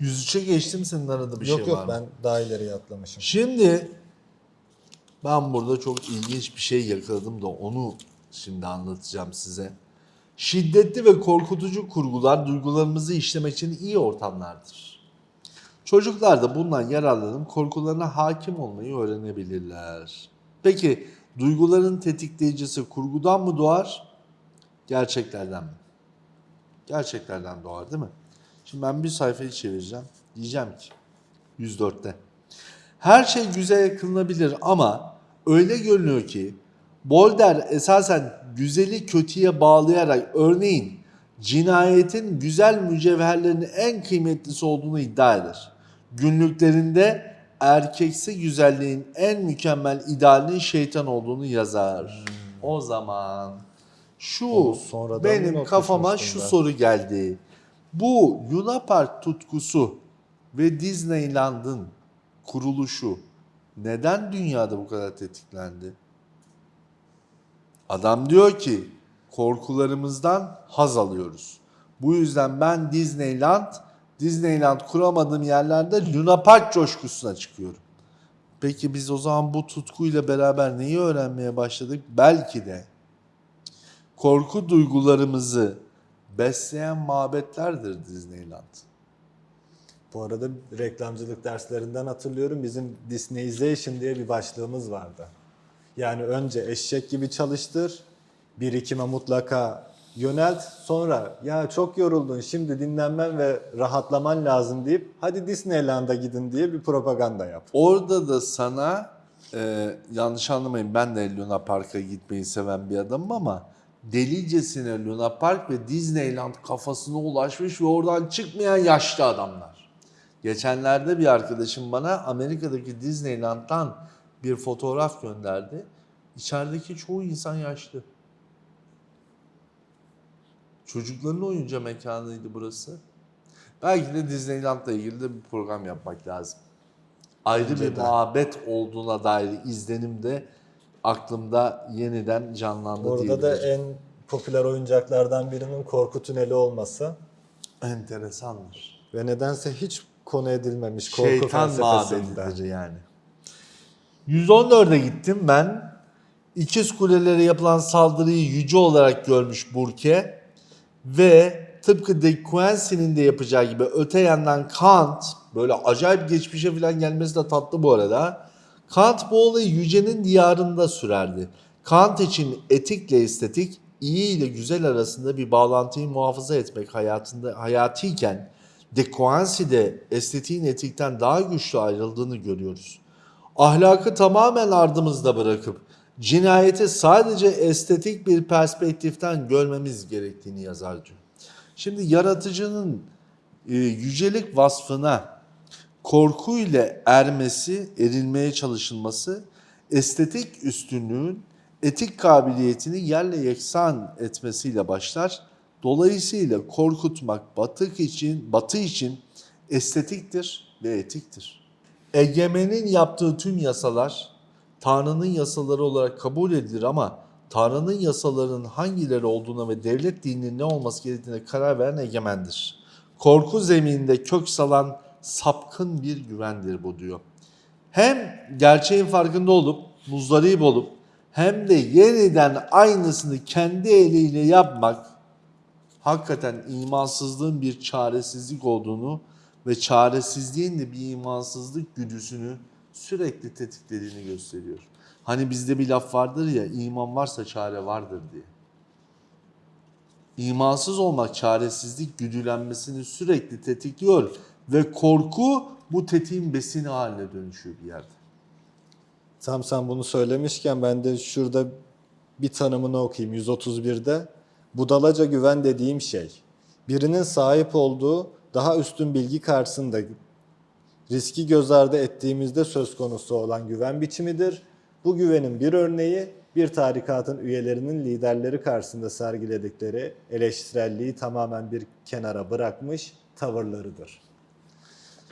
103'e geçtim senin arada bir yok şey yok var mı? ben daha ileriye atlamışım. Şimdi ben burada çok ilginç bir şey yakaladım da onu şimdi anlatacağım size. Şiddetli ve korkutucu kurgular duygularımızı işlemek için iyi ortamlardır. Çocuklar da bundan yararlanıp korkularına hakim olmayı öğrenebilirler. Peki duyguların tetikleyicisi kurgudan mı doğar, gerçeklerden mi? Gerçeklerden doğar değil mi? Şimdi ben bir sayfayı çevireceğim. Diyeceğim ki 104'te. Her şey güzele kılınabilir ama öyle görünüyor ki Bolder esasen güzeli kötüye bağlayarak örneğin cinayetin güzel mücevherlerin en kıymetlisi olduğunu iddia eder. Günlüklerinde erkeksi güzelliğin en mükemmel idealinin şeytan olduğunu yazar. O zaman şu benim kafama şu ben. soru geldi. Bu Luna Park tutkusu ve Disneyland'ın kuruluşu neden dünyada bu kadar tetiklendi? Adam diyor ki korkularımızdan haz alıyoruz. Bu yüzden ben Disneyland, Disneyland kuramadığım yerlerde Luna Park coşkusuna çıkıyorum. Peki biz o zaman bu tutkuyla beraber neyi öğrenmeye başladık? Belki de korku duygularımızı besleyen mabetlerdir Disneyland. Bu arada reklamcılık derslerinden hatırlıyorum bizim Disneyization diye bir başlığımız vardı. Yani önce eşek gibi çalıştır, birikime mutlaka yönelt, sonra ya çok yoruldun şimdi dinlenmen ve rahatlaman lazım deyip hadi Disneyland'a gidin diye bir propaganda yap. Orada da sana e, yanlış anlamayın ben de Luna Park'a gitmeyi seven bir adamım ama delicesine Luna Park ve Disneyland kafasına ulaşmış ve oradan çıkmayan yaşlı adamlar. Geçenlerde bir arkadaşım bana Amerika'daki Disneyland'dan bir fotoğraf gönderdi. İçerideki çoğu insan yaşlı. Çocukların oyunca mekanıydı burası. Belki de Disneyland'la ilgili de bir program yapmak lazım. Ayrı Bence bir de. muhabbet olduğuna dair izlenim de aklımda yeniden canlandı Orada da diyebilirim. en popüler oyuncaklardan birinin korku tüneli olması Enteresandır. ve nedense hiç konu edilmemiş korku Şeytan mabedidir yani. 114'e gittim ben. İkiz kulelere yapılan saldırıyı yüce olarak görmüş Burke ve tıpkı De Quincey'nin de yapacağı gibi öte yandan Kant böyle acayip geçmişe falan gelmesi de tatlı bu arada. Kant bu olayı yücenin diyarında sürerdi. Kant için etikle estetik, iyi ile güzel arasında bir bağlantıyı muhafaza etmek hayatında hayatiyken De Quincey'de estetiğin etikten daha güçlü ayrıldığını görüyoruz. Ahlakı tamamen ardımızda bırakıp cinayeti sadece estetik bir perspektiften görmemiz gerektiğini yazar diyor. Şimdi yaratıcının e, yücelik vasfına korku ile ermesi, erilmeye çalışılması estetik üstünlüğün etik kabiliyetini yerle yeksan etmesiyle başlar. Dolayısıyla korkutmak batık için, batı için estetiktir ve etiktir. Egemenin yaptığı tüm yasalar Tanrı'nın yasaları olarak kabul edilir ama Tanrı'nın yasalarının hangileri olduğuna ve devlet dininin ne olması gerektiğine karar veren egemendir. Korku zemininde kök salan sapkın bir güvendir bu diyor. Hem gerçeğin farkında olup, muzdarip olup hem de yeniden aynısını kendi eliyle yapmak hakikaten imansızlığın bir çaresizlik olduğunu ve çaresizliğin de bir imansızlık güdüsünü sürekli tetiklediğini gösteriyor. Hani bizde bir laf vardır ya iman varsa çare vardır diye. İmansız olmak çaresizlik güdülenmesini sürekli tetikliyor ve korku bu tetiğin besini haline dönüşüyor bir yerde. Tam sen bunu söylemişken ben de şurada bir tanımını okuyayım 131'de. Budalaca güven dediğim şey, birinin sahip olduğu daha üstün bilgi karşısında riski göz ardı ettiğimizde söz konusu olan güven biçimidir. Bu güvenin bir örneği bir tarikatın üyelerinin liderleri karşısında sergiledikleri eleştirelliği tamamen bir kenara bırakmış tavırlarıdır.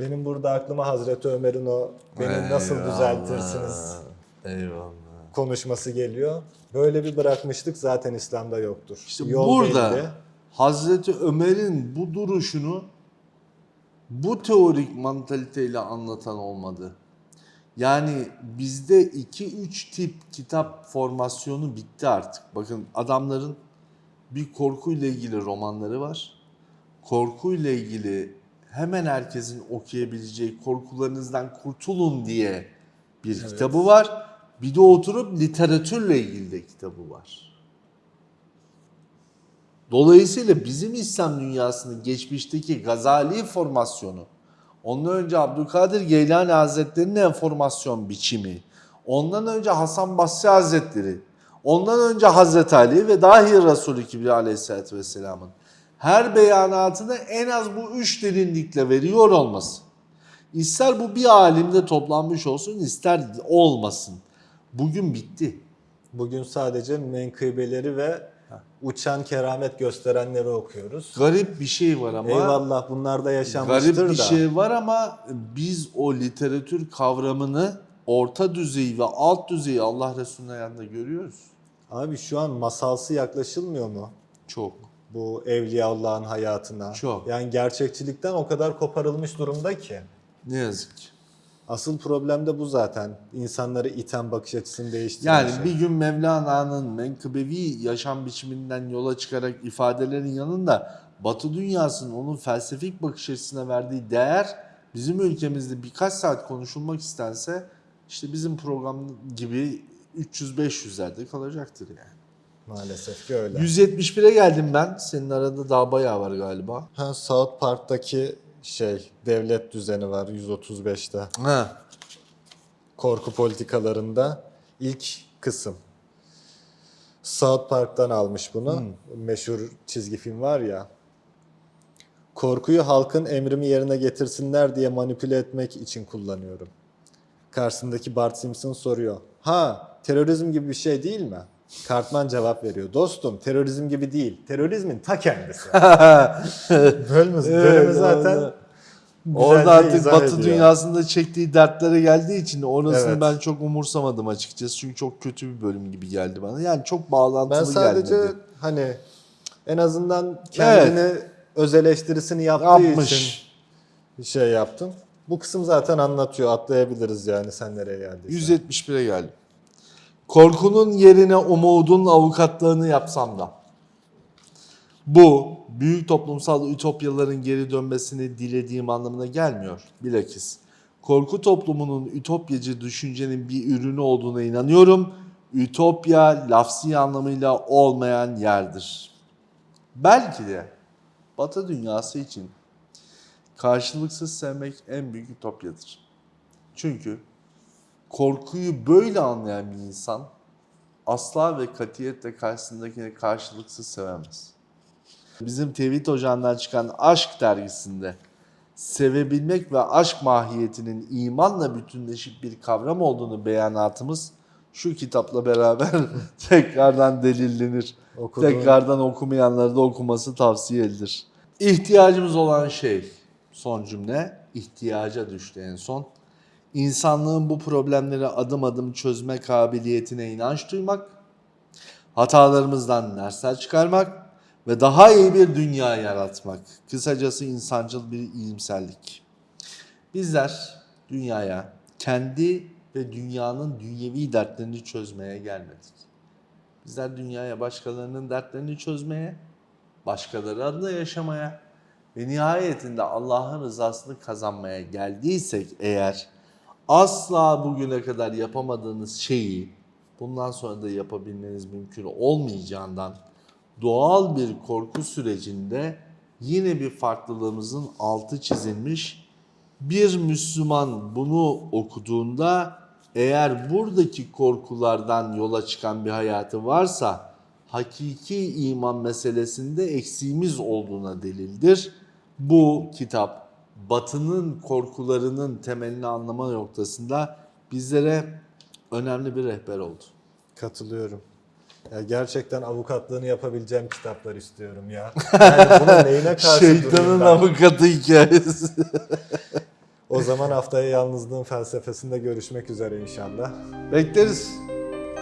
Benim burada aklıma Hazreti Ömer'in o beni nasıl düzeltirsiniz Eyvallah. konuşması geliyor. Böyle bir bırakmışlık zaten İslam'da yoktur. İşte Yol burada belli. Hazreti Ömer'in bu duruşunu bu teorik mantaliteyle anlatan olmadı. Yani bizde 2-3 tip kitap formasyonu bitti artık. Bakın adamların bir korkuyla ilgili romanları var. Korkuyla ilgili hemen herkesin okuyabileceği korkularınızdan kurtulun diye bir kitabı var. Bir de oturup literatürle ilgili de kitabı var. Dolayısıyla bizim İslam dünyasının geçmişteki Gazali formasyonu, ondan önce Abdülkadir Geylani Hazretleri'nin enformasyon biçimi, ondan önce Hasan Basri Hazretleri, ondan önce Hazreti Ali ve dahi Resulü Kibriya Aleyhisselatü Vesselam'ın her beyanatını en az bu üç derinlikle veriyor olması. İster bu bir alimde toplanmış olsun, ister olmasın. Bugün bitti. Bugün sadece menkıbeleri ve uçan keramet gösterenleri okuyoruz. Garip bir şey var ama Eyvallah bunlar da yaşanmıştır Garip bir da. şey var ama biz o literatür kavramını orta düzeyi ve alt düzeyi Allah Resulü'nün yanında görüyoruz. Abi şu an masalsı yaklaşılmıyor mu? Çok. Bu Evliyaullah'ın hayatına. Çok. Yani gerçekçilikten o kadar koparılmış durumda ki. Ne yazık ki. Asıl problem de bu zaten. İnsanları iten bakış açısını değiştiren Yani şey. bir gün Mevlana'nın menkıbevi yaşam biçiminden yola çıkarak ifadelerin yanında Batı dünyasının onun felsefik bakış açısına verdiği değer bizim ülkemizde birkaç saat konuşulmak istense işte bizim program gibi 300-500'lerde kalacaktır yani. Maalesef ki öyle. 171'e geldim ben. Senin arada daha bayağı var galiba. Ha, South Park'taki şey devlet düzeni var 135'te. Ha. Korku politikalarında ilk kısım. South Park'tan almış bunu. Meşhur çizgi film var ya. Korkuyu halkın emrimi yerine getirsinler diye manipüle etmek için kullanıyorum. Karşısındaki Bart Simpson soruyor. Ha, terörizm gibi bir şey değil mi? Cartman cevap veriyor. Dostum, terörizm gibi değil. Terörizmin ta kendisi. (laughs) Bölümümüz, bölümü zaten orada- artık Batı ediyor. dünyasında çektiği dertlere geldiği için orasını Evet. ben çok umursamadım açıkçası. Çünkü çok kötü bir bölüm gibi geldi bana. Yani çok bağlantılı Ben sadece gelmedi. hani en azından kendini öz eleştirisini yaptığı Yapmış. için şey yaptım. Bu kısım zaten anlatıyor. Atlayabiliriz yani sen nereye geldiysen. 171'e geldim. Korkunun yerine umudun avukatlığını yapsam da. Bu büyük toplumsal ütopyaların geri dönmesini dilediğim anlamına gelmiyor. Bilakis korku toplumunun ütopyacı düşüncenin bir ürünü olduğuna inanıyorum. Ütopya lafsi anlamıyla olmayan yerdir. Belki de Batı dünyası için karşılıksız sevmek en büyük ütopyadır. Çünkü korkuyu böyle anlayan bir insan asla ve katiyetle karşısındakini karşılıksız sevemez. Bizim Tevhid Ocağı'ndan çıkan Aşk dergisinde sevebilmek ve aşk mahiyetinin imanla bütünleşik bir kavram olduğunu beyanatımız şu kitapla beraber (laughs) tekrardan delillenir. Okuduğun- Tekrardan okumayanlara da okuması tavsiye edilir. İhtiyacımız olan şey, son cümle, ihtiyaca düştü en son. İnsanlığın bu problemleri adım adım çözme kabiliyetine inanç duymak, hatalarımızdan dersler çıkarmak ve daha iyi bir dünya yaratmak. Kısacası insancıl bir iyimserlik. Bizler dünyaya kendi ve dünyanın dünyevi dertlerini çözmeye gelmedik. Bizler dünyaya başkalarının dertlerini çözmeye, başkaları adına yaşamaya ve nihayetinde Allah'ın rızasını kazanmaya geldiysek eğer asla bugüne kadar yapamadığınız şeyi bundan sonra da yapabilmeniz mümkün olmayacağından doğal bir korku sürecinde yine bir farklılığımızın altı çizilmiş bir Müslüman bunu okuduğunda eğer buradaki korkulardan yola çıkan bir hayatı varsa hakiki iman meselesinde eksiğimiz olduğuna delildir. Bu kitap Batı'nın korkularının temelini anlama noktasında bizlere önemli bir rehber oldu. Katılıyorum. Ya gerçekten avukatlığını yapabileceğim kitaplar istiyorum ya. Yani buna neyine karşı Şeytanın avukatı hikayesi. (laughs) O zaman haftaya yalnızlığın felsefesinde görüşmek üzere inşallah. Bekleriz.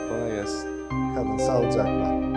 Kolay gelsin. Kalın sağlıcakla.